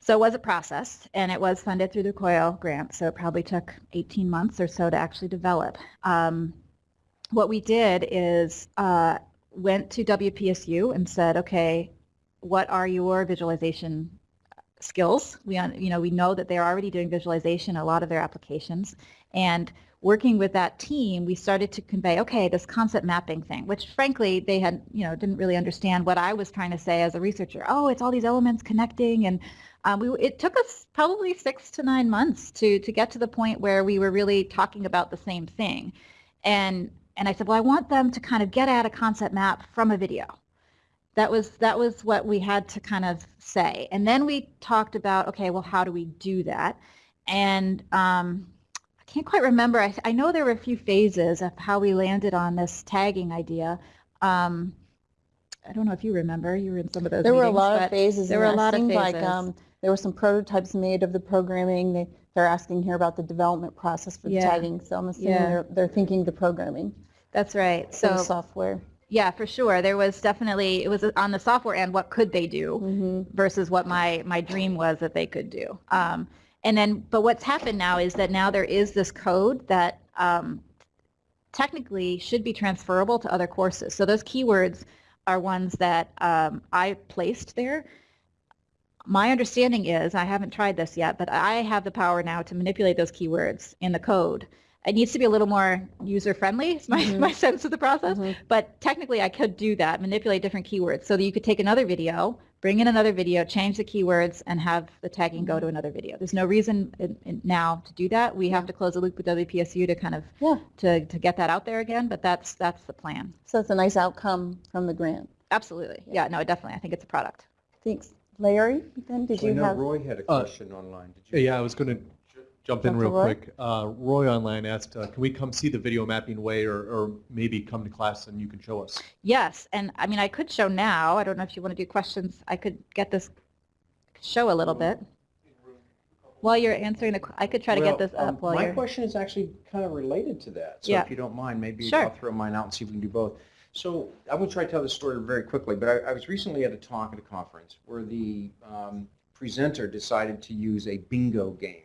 So it was a process, and it was funded through the COIL grant, so it probably took 18 months or so to actually develop. Um, what we did is uh, went to WPSU and said, okay, what are your visualization skills? We, you know, we know that they're already doing visualization a lot of their applications. And working with that team, we started to convey, okay, this concept mapping thing, which frankly they had, you know, didn't really understand what I was trying to say as a researcher. Oh, it's all these elements connecting, and um, we, it took us probably six to nine months to to get to the point where we were really talking about the same thing. And and I said, well, I want them to kind of get at a concept map from a video. That was that was what we had to kind of say. And then we talked about, okay, well, how do we do that? And um, I can't quite remember. I, I, know there were a few phases of how we landed on this tagging idea. Um, I don't know if you remember. You were in some of those. There meetings, were a lot of phases. There were a lot of phases. Like um, there were some prototypes made of the programming. They, they're asking here about the development process for the tagging. So I'm assuming yeah. they're, they're thinking the programming. That's right. So software. Yeah, for sure. There was definitely it was on the software end. What could they do mm-hmm. versus what my my dream was that they could do. Um, and then, but what's happened now is that now there is this code that um, technically should be transferable to other courses. So those keywords are ones that um, I placed there. My understanding is, I haven't tried this yet, but I have the power now to manipulate those keywords in the code it needs to be a little more user friendly is my, mm-hmm. my sense of the process. Mm-hmm. but technically I could do that manipulate different keywords. So that you could take another video bring in another video change the keywords and have the tagging go to another video. There's no reason in, in now to do that. We yeah. have to close the loop with WPSU to kind of yeah. to, to get that out there again but that's that's the plan. So it's a nice outcome from the grant. Absolutely. Yeah, yeah no definitely I think it's a product. Thanks. Larry then did well, you know have Roy had a uh, question uh, online. Did you yeah I was going to jump in real Roy? quick. Uh, Roy online asked, uh, can we come see the video mapping way or, or maybe come to class and you can show us? Yes, and I mean, I could show now. I don't know if you want to do questions. I could get this show a little bit. while you're answering the, qu- I could try to get this up um, while My you're. question is actually kind of related to that. So Yeah. if you don't mind, maybe Sure. I'll throw mine out and see if we can do both. So I'm going to try to tell this story very quickly, but I, I was recently at a talk at a conference where the um, presenter decided to use a bingo game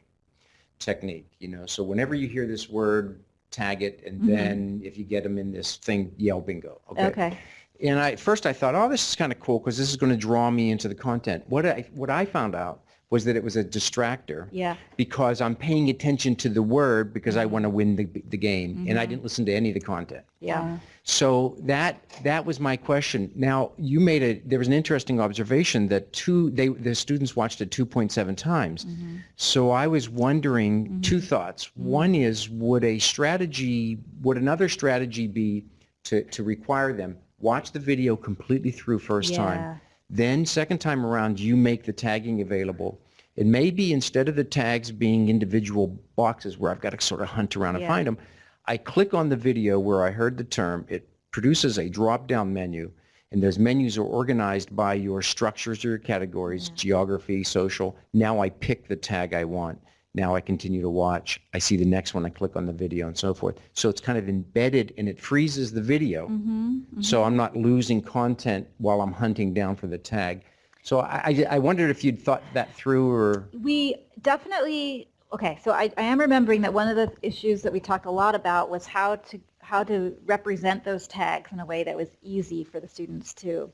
technique, you know. So whenever you hear this word, tag it, and Mhm. then if you get them in this thing, yell bingo. Okay, okay. And I, first I thought, oh, this is kind of cool because this is going to draw me into the content. What I, what I found out was that it was a distractor yeah, because I'm paying attention to the word because I want to win the, the game and I Mhm. didn't listen to any of the content. yeah. So that that was my question. Now you made a there was an interesting observation that two they the students watched it 2.7 times. Mm-hmm. So I was wondering two thoughts. One is would a strategy would another strategy be to to require them watch the video completely through first Yeah. time. Then second time around you make the tagging available. It may be instead of the tags being individual boxes where I've got to sort of hunt around and Yeah. find them, I click on the video where I heard the term. It produces a drop-down menu, and those menus are organized by your structures or your categories, geography, social. Now I pick the tag I want. Now I continue to watch. I see the next one. I click on the video and so forth. So it's kind of embedded, and it freezes the video. Mm-hmm. So I'm not losing content while I'm hunting down for the tag. So I, I, I wondered if you'd thought that through or We definitely, okay, so I, I am remembering that one of the issues that we talked a lot about was how to, how to represent those tags in a way that was easy for the students to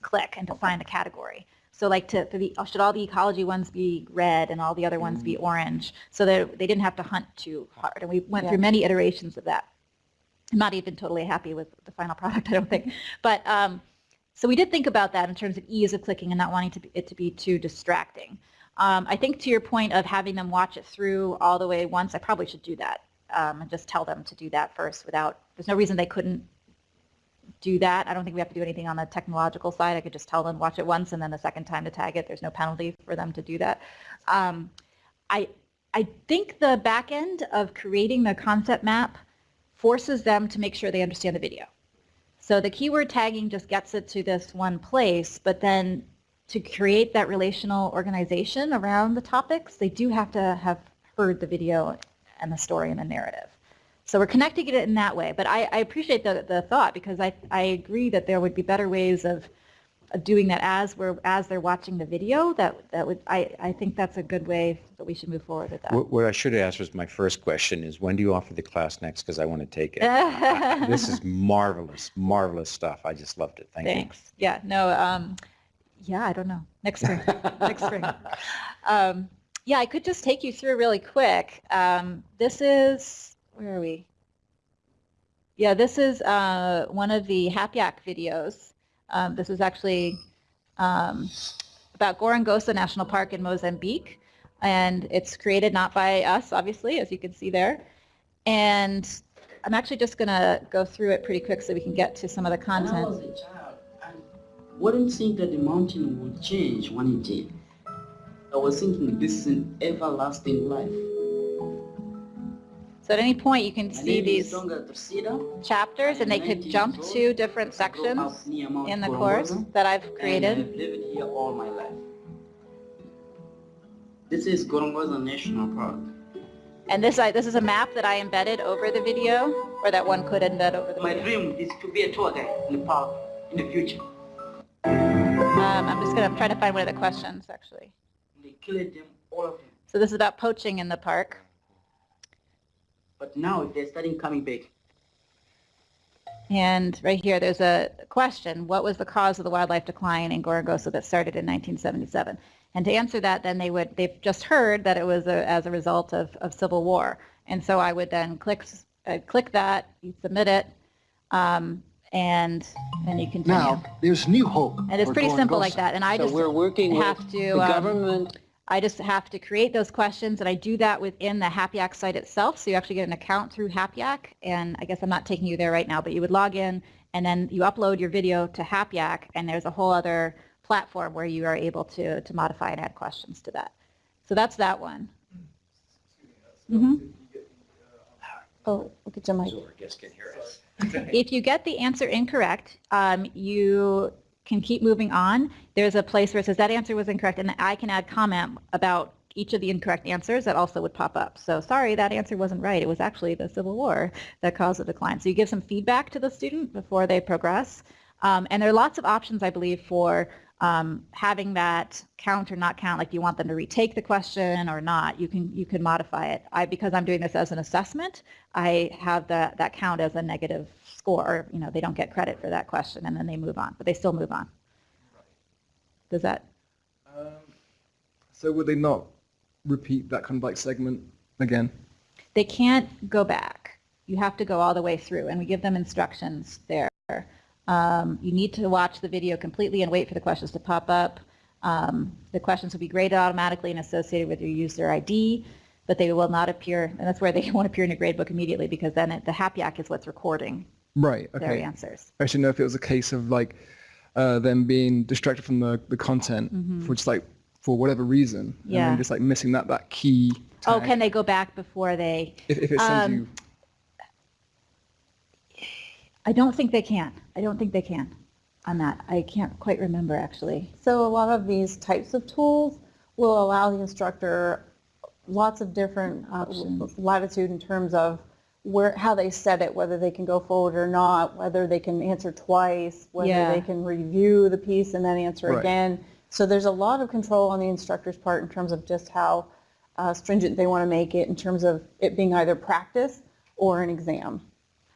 click and to find a category. So like to, for the, should all the ecology ones be red and all the other ones be orange? So that they didn't have to hunt too hard. And we went Yeah. through many iterations of that. I'm not even totally happy with the final product, I don't think. But um, so we did think about that in terms of ease of clicking and not wanting to be, it to be too distracting. Um, I think to your point of having them watch it through all the way once, I probably should do that um, and just tell them to do that first without, there's no reason they couldn't do that. I don't think we have to do anything on the technological side. I could just tell them watch it once and then the second time to tag it. There's no penalty for them to do that. Um, I, I think the back end of creating the concept map forces them to make sure they understand the video. So the keyword tagging just gets it to this one place, but then to create that relational organization around the topics, they do have to have heard the video and the story and the narrative. So we're connecting it in that way. But I, I appreciate the, the thought because I, I agree that there would be better ways of, of doing that as we're as they're watching the video. That that would I, I think that's a good way that we should move forward with that. what, what I should have asked was my first question is when do you offer the class next? Because I want to take it. this is marvelous, marvelous stuff. I just loved it. Thank Thanks. Yeah, no, um, yeah, I don't know. Next spring, next spring. Um, yeah, I could just take you through really quick. Um, this is, where are we? Yeah, this is uh, one of the HapYak videos. Um, this is actually um, about Gorongosa National Park in Mozambique. And it's created not by us, obviously, as you can see there. And I'm actually just going to go through it pretty quick so we can get to some of the content. When I was a child, I wouldn't think that the mountain would change when it did. I was thinking this is an everlasting life. So at any point, you can see these chapters, and they could jump to different I grew up sections in the course that I've created. I've lived here all my life. This is Gorongosa National Park. And this, I, this is a map that I embedded over the video, or that one could embed over the My video. dream is to be a tour guide in the park in the future. Um, I'm just going to try to find one of the questions, actually. They killed them, all of them. So this is about poaching in the park. But now they're starting coming back. And right here, there's a question. What was the cause of the wildlife decline in Gorongosa that started in 1977? And to answer that, then they would, they've just heard that it was a, as a result of, of civil war. And so I would then click, s- uh, click that, you submit it, um, and then you continue. Now, there's new hope. And it's for pretty simple like that. And I So just we're working with have to, the um, government, I just have to create those questions, and I do that within the HapYak site itself. So you actually get an account through HapYak, and I guess I'm not taking you there right now, but you would log in, and then you upload your video to HapYak, and there's a whole other platform where you are able to, to modify and add questions to that. So that's that one. Mhm. Oh, look at your mic. So our guests can hear us. If you get the answer incorrect, um, you can keep moving on. There's a place where it says that answer was incorrect, and I can add comment about each of the incorrect answers, that also would pop up. So sorry, that answer wasn't right. It was actually the Civil War that caused the decline. So you give some feedback to the student before they progress. Um, and there are lots of options, I believe, for um, having that count or not count, like you want them to retake the question or not, you can you can modify it. I because I'm doing this as an assessment, I have the, that count as a negative score. You know, they don't get credit for that question and then they move on, but they still move on. Does that? Um, so would they not repeat that kind of like segment again? They can't go back. You have to go all the way through, and we give them instructions there. Um, you need to watch the video completely and wait for the questions to pop up. Um, the questions will be graded automatically and associated with your user ID, but they will not appear, and that's where they won't appear in your gradebook immediately because then it, the HapYak is what's recording Right. okay. their answers. I should know if it was a case of like uh, them being distracted from the, the content for just like for whatever reason, and Mm-hmm. Yeah. then just like missing that that key. Oh, can they go back before they? If, if it sends um, you. I don't think they can. I don't think they can on that. I can't quite remember actually. So a lot of these types of tools will allow the instructor lots of different uh, latitude in terms of where, how they set it, whether they can go forward or not, whether they can answer twice, whether Yeah. they can review the piece and then answer Right. again. So there's a lot of control on the instructor's part in terms of just how uh, stringent they want to make it in terms of it being either practice or an exam.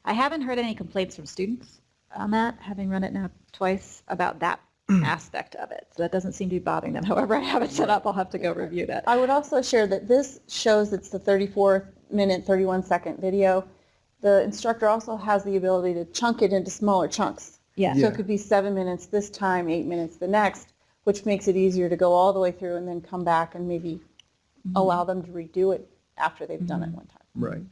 I haven't heard any complaints from students on that, having run it now twice about that aspect of it. So that doesn't seem to be bothering them. However, I have it set up. I'll have to go review that. I would also share that this shows it's the 34 minute, 31 second video. The instructor also has the ability to chunk it into smaller chunks. Yeah. So Yeah. it could be seven minutes this time, eight minutes the next, which makes it easier to go all the way through and then come back and maybe mm-hmm. allow them to redo it after they've done it mm-hmm. one time. Right.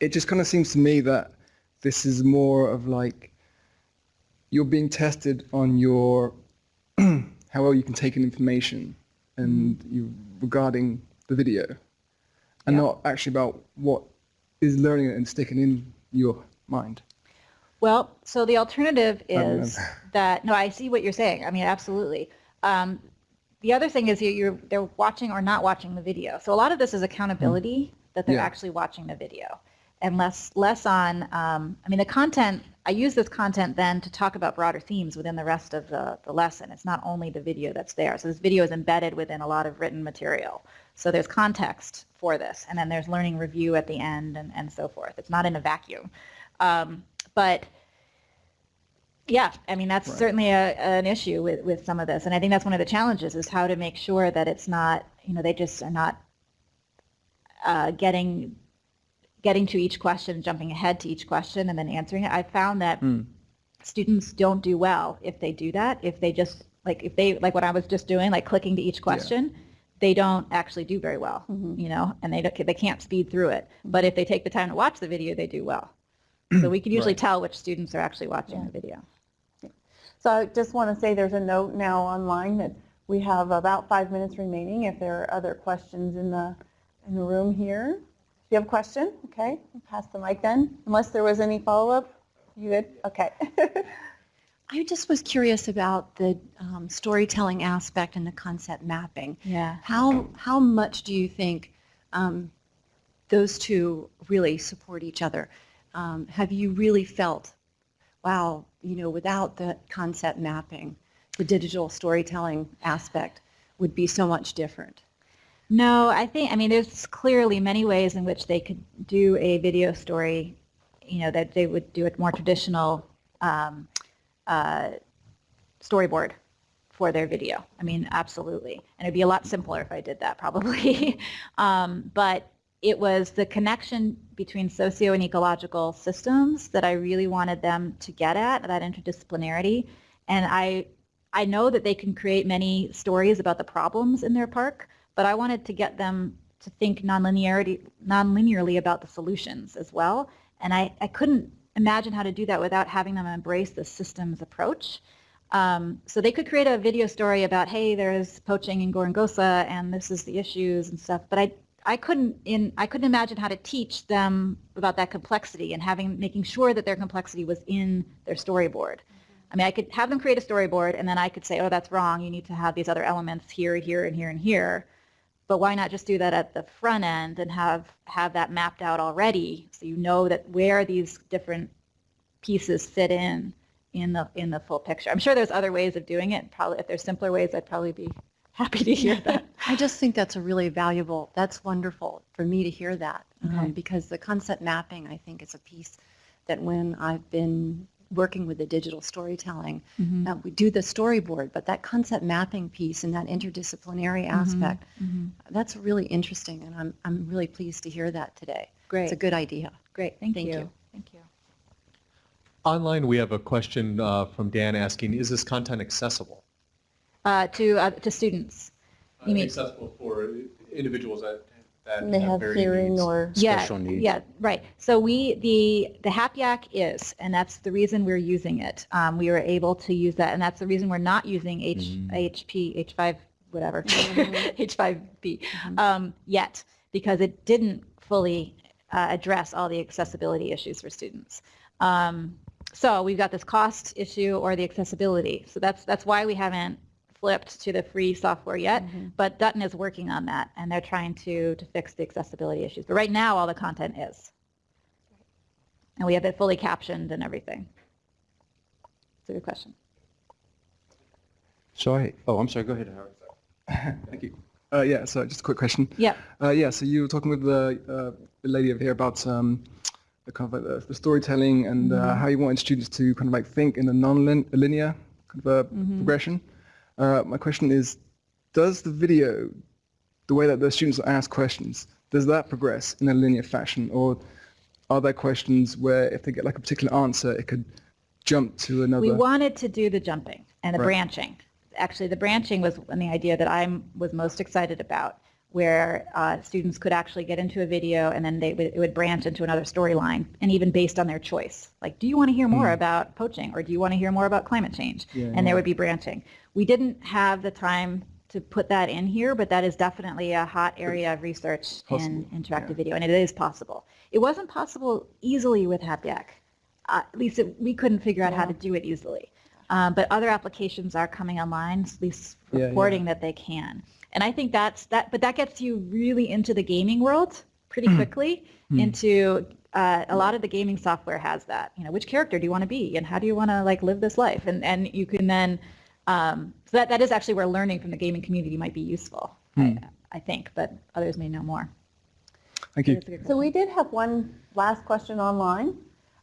It just kind of seems to me that this is more of like you're being tested on your how well you can take in information and mm-hmm. you regarding the video, and Yeah. not actually about what is learning and sticking in your mind. Well, so the alternative is that, no, I see what you're saying. I mean, absolutely. Um, the other thing is you- you're, they're watching or not watching the video. So a lot of this is accountability that they're Yeah. actually watching the video and less, less on, um, I mean, the content, I use this content then to talk about broader themes within the rest of the, the lesson. It's not only the video that's there. So this video is embedded within a lot of written material. So there's context for this. And then there's learning review at the end and, and so forth. It's not in a vacuum. Um, but yeah, I mean, that's Right. certainly a, an issue with, with some of this. And I think that's one of the challenges is how to make sure that it's not, you know, they just are not uh, getting getting to each question, jumping ahead to each question and then answering it. I found that students don't do well if they do that. If they just, like if they, like what I was just doing, like clicking to each question, they don't actually do very well, mm-hmm. you know, and they, don't, they can't speed through it. But if they take the time to watch the video, they do well. So we can usually Right. tell which students are actually watching the video. So I just want to say there's a note now online that we have about five minutes remaining if there are other questions in the, in the room here. Do you have a question? Okay, I'll pass the mic then, unless there was any follow-up. You good? Okay. I just was curious about the um, storytelling aspect and the concept mapping. Yeah. How, how much do you think um, those two really support each other? Um, Have you really felt, wow, you know, without the concept mapping, the digital storytelling aspect would be so much different? No, I think, I mean, there's clearly many ways in which they could do a video story, you know, that they would do a more traditional um, uh, storyboard for their video. I mean, absolutely. And it'd be a lot simpler if I did that probably. um, but it was the connection between socio and ecological systems that I really wanted them to get at, that interdisciplinarity. And I, I know that they can create many stories about the problems in their park, but I wanted to get them to think nonlinearity, nonlinearly about the solutions as well. And I, I couldn't imagine how to do that without having them embrace the systems approach. Um, so they could create a video story about, hey, there's poaching in Gorongosa and this is the issues and stuff. But I, I couldn't in, I couldn't imagine how to teach them about that complexity and having, making sure that their complexity was in their storyboard. I mean, I could have them create a storyboard and then I could say, oh, that's wrong. You need to have these other elements here, here, and here, and here. But why not just do that at the front end and have, have that mapped out already so you know that where these different pieces fit in in the in the full picture. I'm sure there's other ways of doing it. Probably if there's simpler ways, I'd probably be happy to hear that. I just think that's a really valuable, that's wonderful for me to hear that. um, because the concept mapping, I think, is a piece that when I've been working with the digital storytelling, Mhm. uh, we do the storyboard, but that concept mapping piece and that interdisciplinary aspect, Mhm. that's really interesting, and I'm, I'm really pleased to hear that today. Great. It's a good idea. Great. Thank, Thank you. you. Thank you. Online, we have a question uh, from Dan asking, is this content accessible? Uh, to uh, to students. You mean- Accessible for individuals that, that They have varying hearing needs. or, Special yeah, needs. Yeah, right. So we, the, the HapYak is, and that's the reason we're using it. Um, we were able to use that, and that's the reason we're not using H, Mm. HP, H5, whatever, Mhm. H5P um, yet, because it didn't fully uh, address all the accessibility issues for students. Um, so we've got this cost issue or the accessibility. So that's, that's why we haven't flipped to the free software yet, but Dutton is working on that, and they're trying to, to fix the accessibility issues. But right now, all the content is. And we have it fully captioned and everything. It's a good question. So I, oh, I'm sorry, go ahead, Howard. thank you. Uh, yeah, so just a quick question. Yeah. Uh, yeah, so you were talking with the, uh, the lady over here about um, the kind of like the, the storytelling and uh, how you wanted students to kind of like think in a non-linear kind of a progression. Uh, my question is, does the video, the way that the students ask questions, does that progress in a linear fashion, or are there questions where if they get like a particular answer, it could jump to another? We wanted to do the jumping and the Right. branching. Actually, the branching was the idea that I was most excited about, where uh, students could actually get into a video and then they it would branch into another storyline, and even based on their choice. Like, do you want to hear more about poaching, or do you want to hear more about climate change? Yeah, and there would be branching. We didn't have the time to put that in here, but that is definitely a hot area of research in interactive yeah. video, and it is possible. It wasn't possible easily with HapYak. Uh, at least it, we couldn't figure out how to do it easily. Um, but other applications are coming online, at least Yeah, yeah. reporting that they can. And I think that's that, but that gets you really into the gaming world pretty quickly. Into uh, a lot of the gaming software has that. You know, which character do you want to be, and how do you want to like live this life? And and you can then, um, so that that is actually where learning from the gaming community might be useful. I, I think, but others may know more. Thank you. That's a good so we did have one last question online,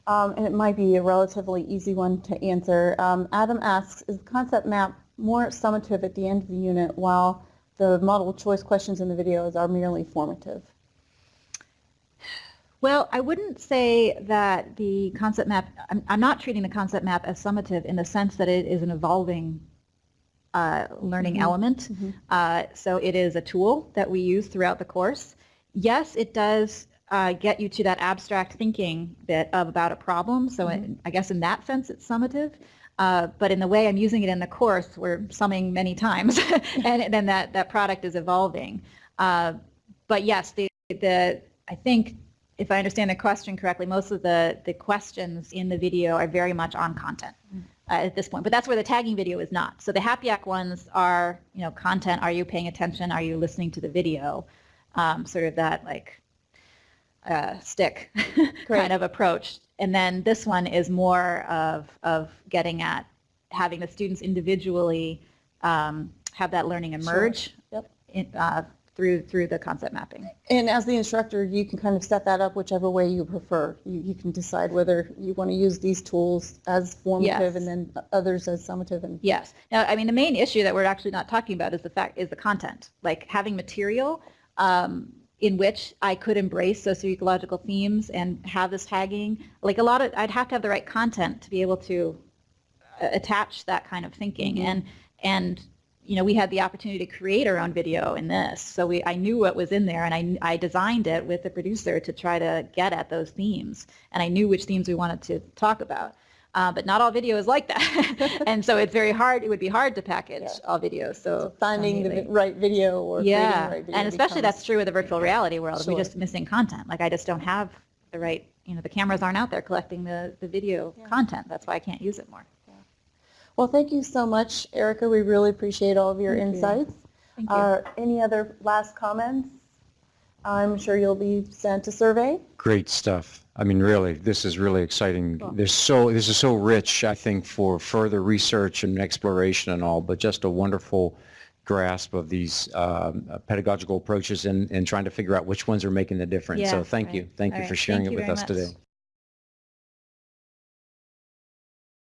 um, and it might be a relatively easy one to answer. Um, Adam asks, is the concept map more summative at the end of the unit while the model choice questions in the videos are merely formative? Well, I wouldn't say that the concept map, I'm, I'm not treating the concept map as summative in the sense that it is an evolving uh, learning element. Uh, so it is a tool that we use throughout the course. Yes, it does uh, get you to that abstract thinking bit of about a problem. So it, I guess in that sense it's summative. Uh, but in the way I'm using it in the course, we're summing many times, and then that, that product is evolving. Uh, but yes, the, the I think if I understand the question correctly, most of the, the questions in the video are very much on content uh, at this point. But that's where the tagging video is not. So the HapYak ones are, you know, content. Are you paying attention? Are you listening to the video? Um, sort of that like uh, stick kind of approach. And then this one is more of, of getting at having the students individually um, have that learning emerge Yep. in, uh, through, through the concept mapping. And as the instructor, you can kind of set that up whichever way you prefer. You, you can decide whether you want to use these tools as formative Yes. and then others as summative. And Yes. Now, I mean, the main issue that we're actually not talking about is the fact is the content, like having material um, in which I could embrace socio-ecological themes and have this tagging. Like a lot of, I'd have to have the right content to be able to uh, attach that kind of thinking. And and you know, we had the opportunity to create our own video in this, so we I knew what was in there, and I I designed it with the producer to try to get at those themes, and I knew which themes we wanted to talk about. Uh, but not all video is like that, and so it's very hard. It would be hard to package all videos. So finding the right video or creating yeah, the right video and especially that's true with the virtual reality world. Sure. We're just missing content. Like I just don't have the right, you know, the cameras aren't out there collecting the, the video content. That's why I can't use it more. Well, thank you so much, Erica. We really appreciate all of your insights. Thank you. Uh, Any other last comments? I'm sure you'll be sent a survey. Great stuff. I mean, really, this is really exciting. There's so, this is so rich, I think, for further research and exploration and all, but just a wonderful grasp of these um, pedagogical approaches and, and trying to figure out which ones are making the difference. So Yeah, thank you. Thank All you for sharing Thank it with us much. today.